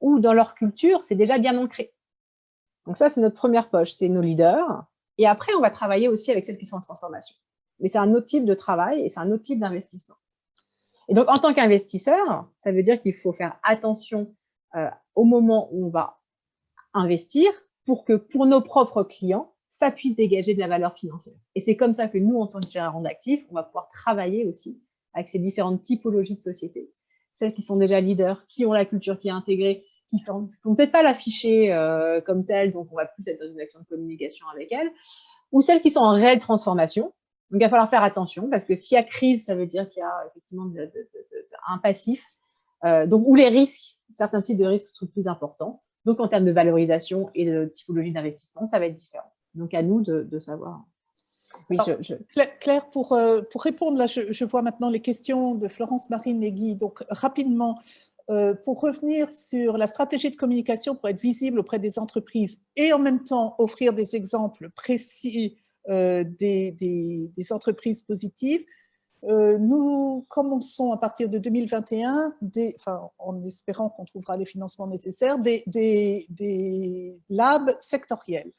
où dans leur culture, c'est déjà bien ancré. Donc ça, c'est notre première poche, c'est nos leaders. Et après, on va travailler aussi avec celles qui sont en transformation. Mais c'est un autre type de travail et c'est un autre type d'investissement. Et donc, en tant qu'investisseur, ça veut dire qu'il faut faire attention euh, au moment où on va investir pour que pour nos propres clients, ça puisse dégager de la valeur financière. Et c'est comme ça que nous, en tant que gérants d'actifs, on va pouvoir travailler aussi avec ces différentes typologies de sociétés. Celles qui sont déjà leaders, qui ont la culture qui est intégrée, qui ne vont peut-être pas l'afficher euh, comme telle, donc on va plus être dans une action de communication avec elles, ou celles qui sont en réelle transformation. Donc, il va falloir faire attention, parce que s'il y a crise, ça veut dire qu'il y a effectivement un passif, euh, donc où les risques, certains types de risques sont plus importants. Donc, en termes de valorisation et de typologie d'investissement, ça va être différent. Donc, à nous de, savoir. Oui, je, Claire, pour, euh, pour répondre, là, je, vois maintenant les questions de Florence Marine et Guy. Donc, rapidement, euh, pour revenir sur la stratégie de communication pour être visible auprès des entreprises et en même temps offrir des exemples précis euh, des, entreprises positives, nous commençons à partir de 2021, des, enfin, en espérant qu'on trouvera les financements nécessaires, des, labs sectoriels.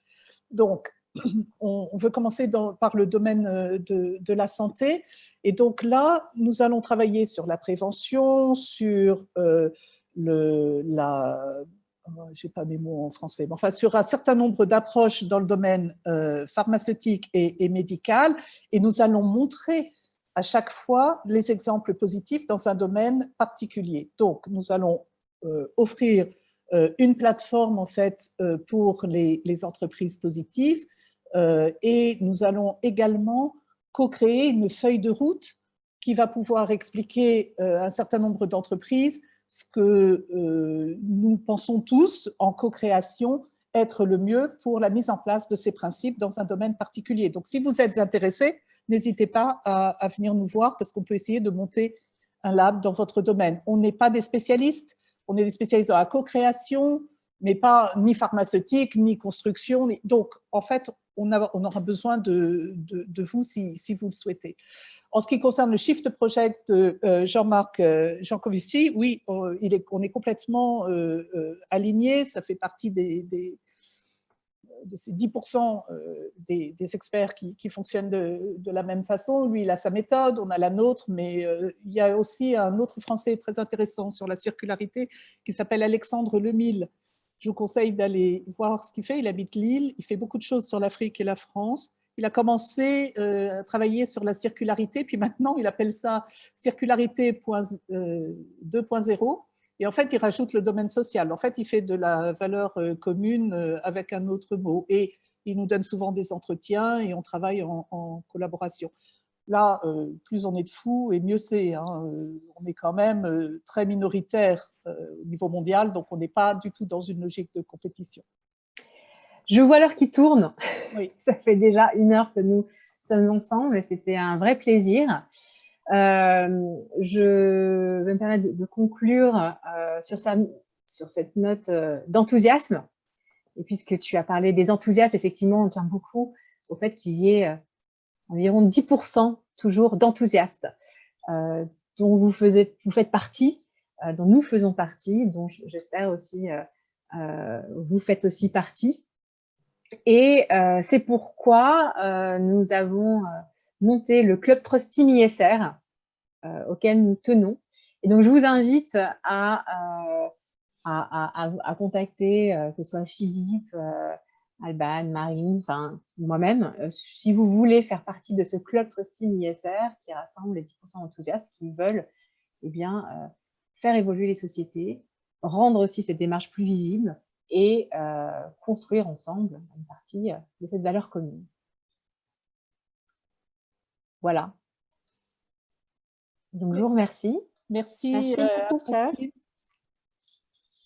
Donc, on, veut commencer par le domaine euh, de, la santé. Et donc là, nous allons travailler sur la prévention, sur euh, la... Oh, j'ai pas mes mots en français, mais enfin sur un certain nombre d'approches dans le domaine euh, pharmaceutique et, médical, et nous allons montrer à chaque fois les exemples positifs dans un domaine particulier. Donc, nous allons offrir une plateforme en fait pour les, les entreprises positives et nous allons également co-créer une feuille de route qui va pouvoir expliquer un certain nombre d'entreprises ce que nous pensons tous en co-création être le mieux pour la mise en place de ces principes dans un domaine particulier. Donc, si vous êtes intéressé, n'hésitez pas à, venir nous voir parce qu'on peut essayer de monter un lab dans votre domaine. On n'est pas des spécialistes, on est des spécialistes dans la co-création, mais pas ni pharmaceutique, ni construction. Donc, en fait, on, aura besoin de, vous si, vous le souhaitez. En ce qui concerne le Shift Project de euh, Jean-Marc euh, Jancovici, oui, on est complètement euh, aligné, ça fait partie des, de ces 10% euh, des, experts qui, fonctionnent de, la même façon. Lui, il a sa méthode, on a la nôtre, mais il y a aussi un autre Français très intéressant sur la circularité qui s'appelle Alexandre Lemille. Je vous conseille d'aller voir ce qu'il fait. Il habite Lille, il fait beaucoup de choses sur l'Afrique et la France. Il a commencé euh, à travailler sur la circularité, puis maintenant il appelle ça circularité 2.0 et en fait, il rajoute le domaine social. En fait, il fait de la valeur euh, commune euh, avec un autre mot. Et il nous donne souvent des entretiens et on travaille en, collaboration. Là, euh, plus on est de fous et mieux c'est. Hein. On est quand même très minoritaire au niveau mondial, donc on n'est pas du tout dans une logique de compétition. Je vois l'heure qui tourne. Oui. Ça fait déjà une heure que nous sommes ensemble et c'était un vrai plaisir. Euh, je vais me permettre de, conclure euh, sur, sur, cette note euh, d'enthousiasme. Et puisque tu as parlé des enthousiastes, effectivement, on tient beaucoup au fait qu'il y ait environ 10% toujours d'enthousiastes dont vous, faites partie, dont nous faisons partie, dont j'espère aussi vous faites aussi partie. Et c'est pourquoi nous avons monter le Club Trust Team ISR euh, auquel nous tenons. Et donc, je vous invite à, euh, à, à, contacter, euh, que ce soit Philippe, Alban, Marine, enfin moi-même, si vous voulez faire partie de ce Club Trust Team ISR qui rassemble les 10% enthousiastes qui veulent eh bien, faire évoluer les sociétés, rendre aussi cette démarche plus visible et construire ensemble une partie de cette valeur commune. Voilà. Donc, je vous remercie. Merci, merci, euh,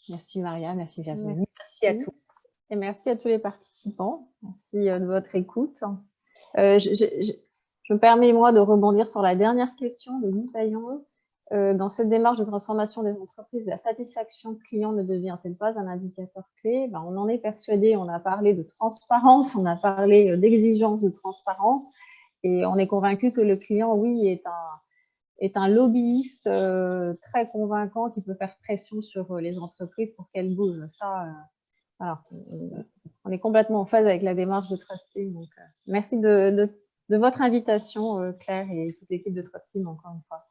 merci Maria, merci Virginie. Merci. à tous. Et merci à tous les participants. Merci euh, de votre écoute. Euh, je, me permets, moi, de rebondir sur la dernière question de Guy Paillon. dans cette démarche de transformation des entreprises, la satisfaction client ne devient-elle pas un indicateur clé? Ben, On en est persuadé, on a parlé de transparence, on a parlé d'exigence de transparence. Et on est convaincu que le client, oui, est un, est un lobbyiste euh, très convaincant qui peut faire pression sur euh, les entreprises pour qu'elles bougent. Ça, euh, on est complètement en phase avec la démarche de Trusting. Donc, merci de, de, votre invitation, Claire, et toute l'équipe de Trusting, encore une fois.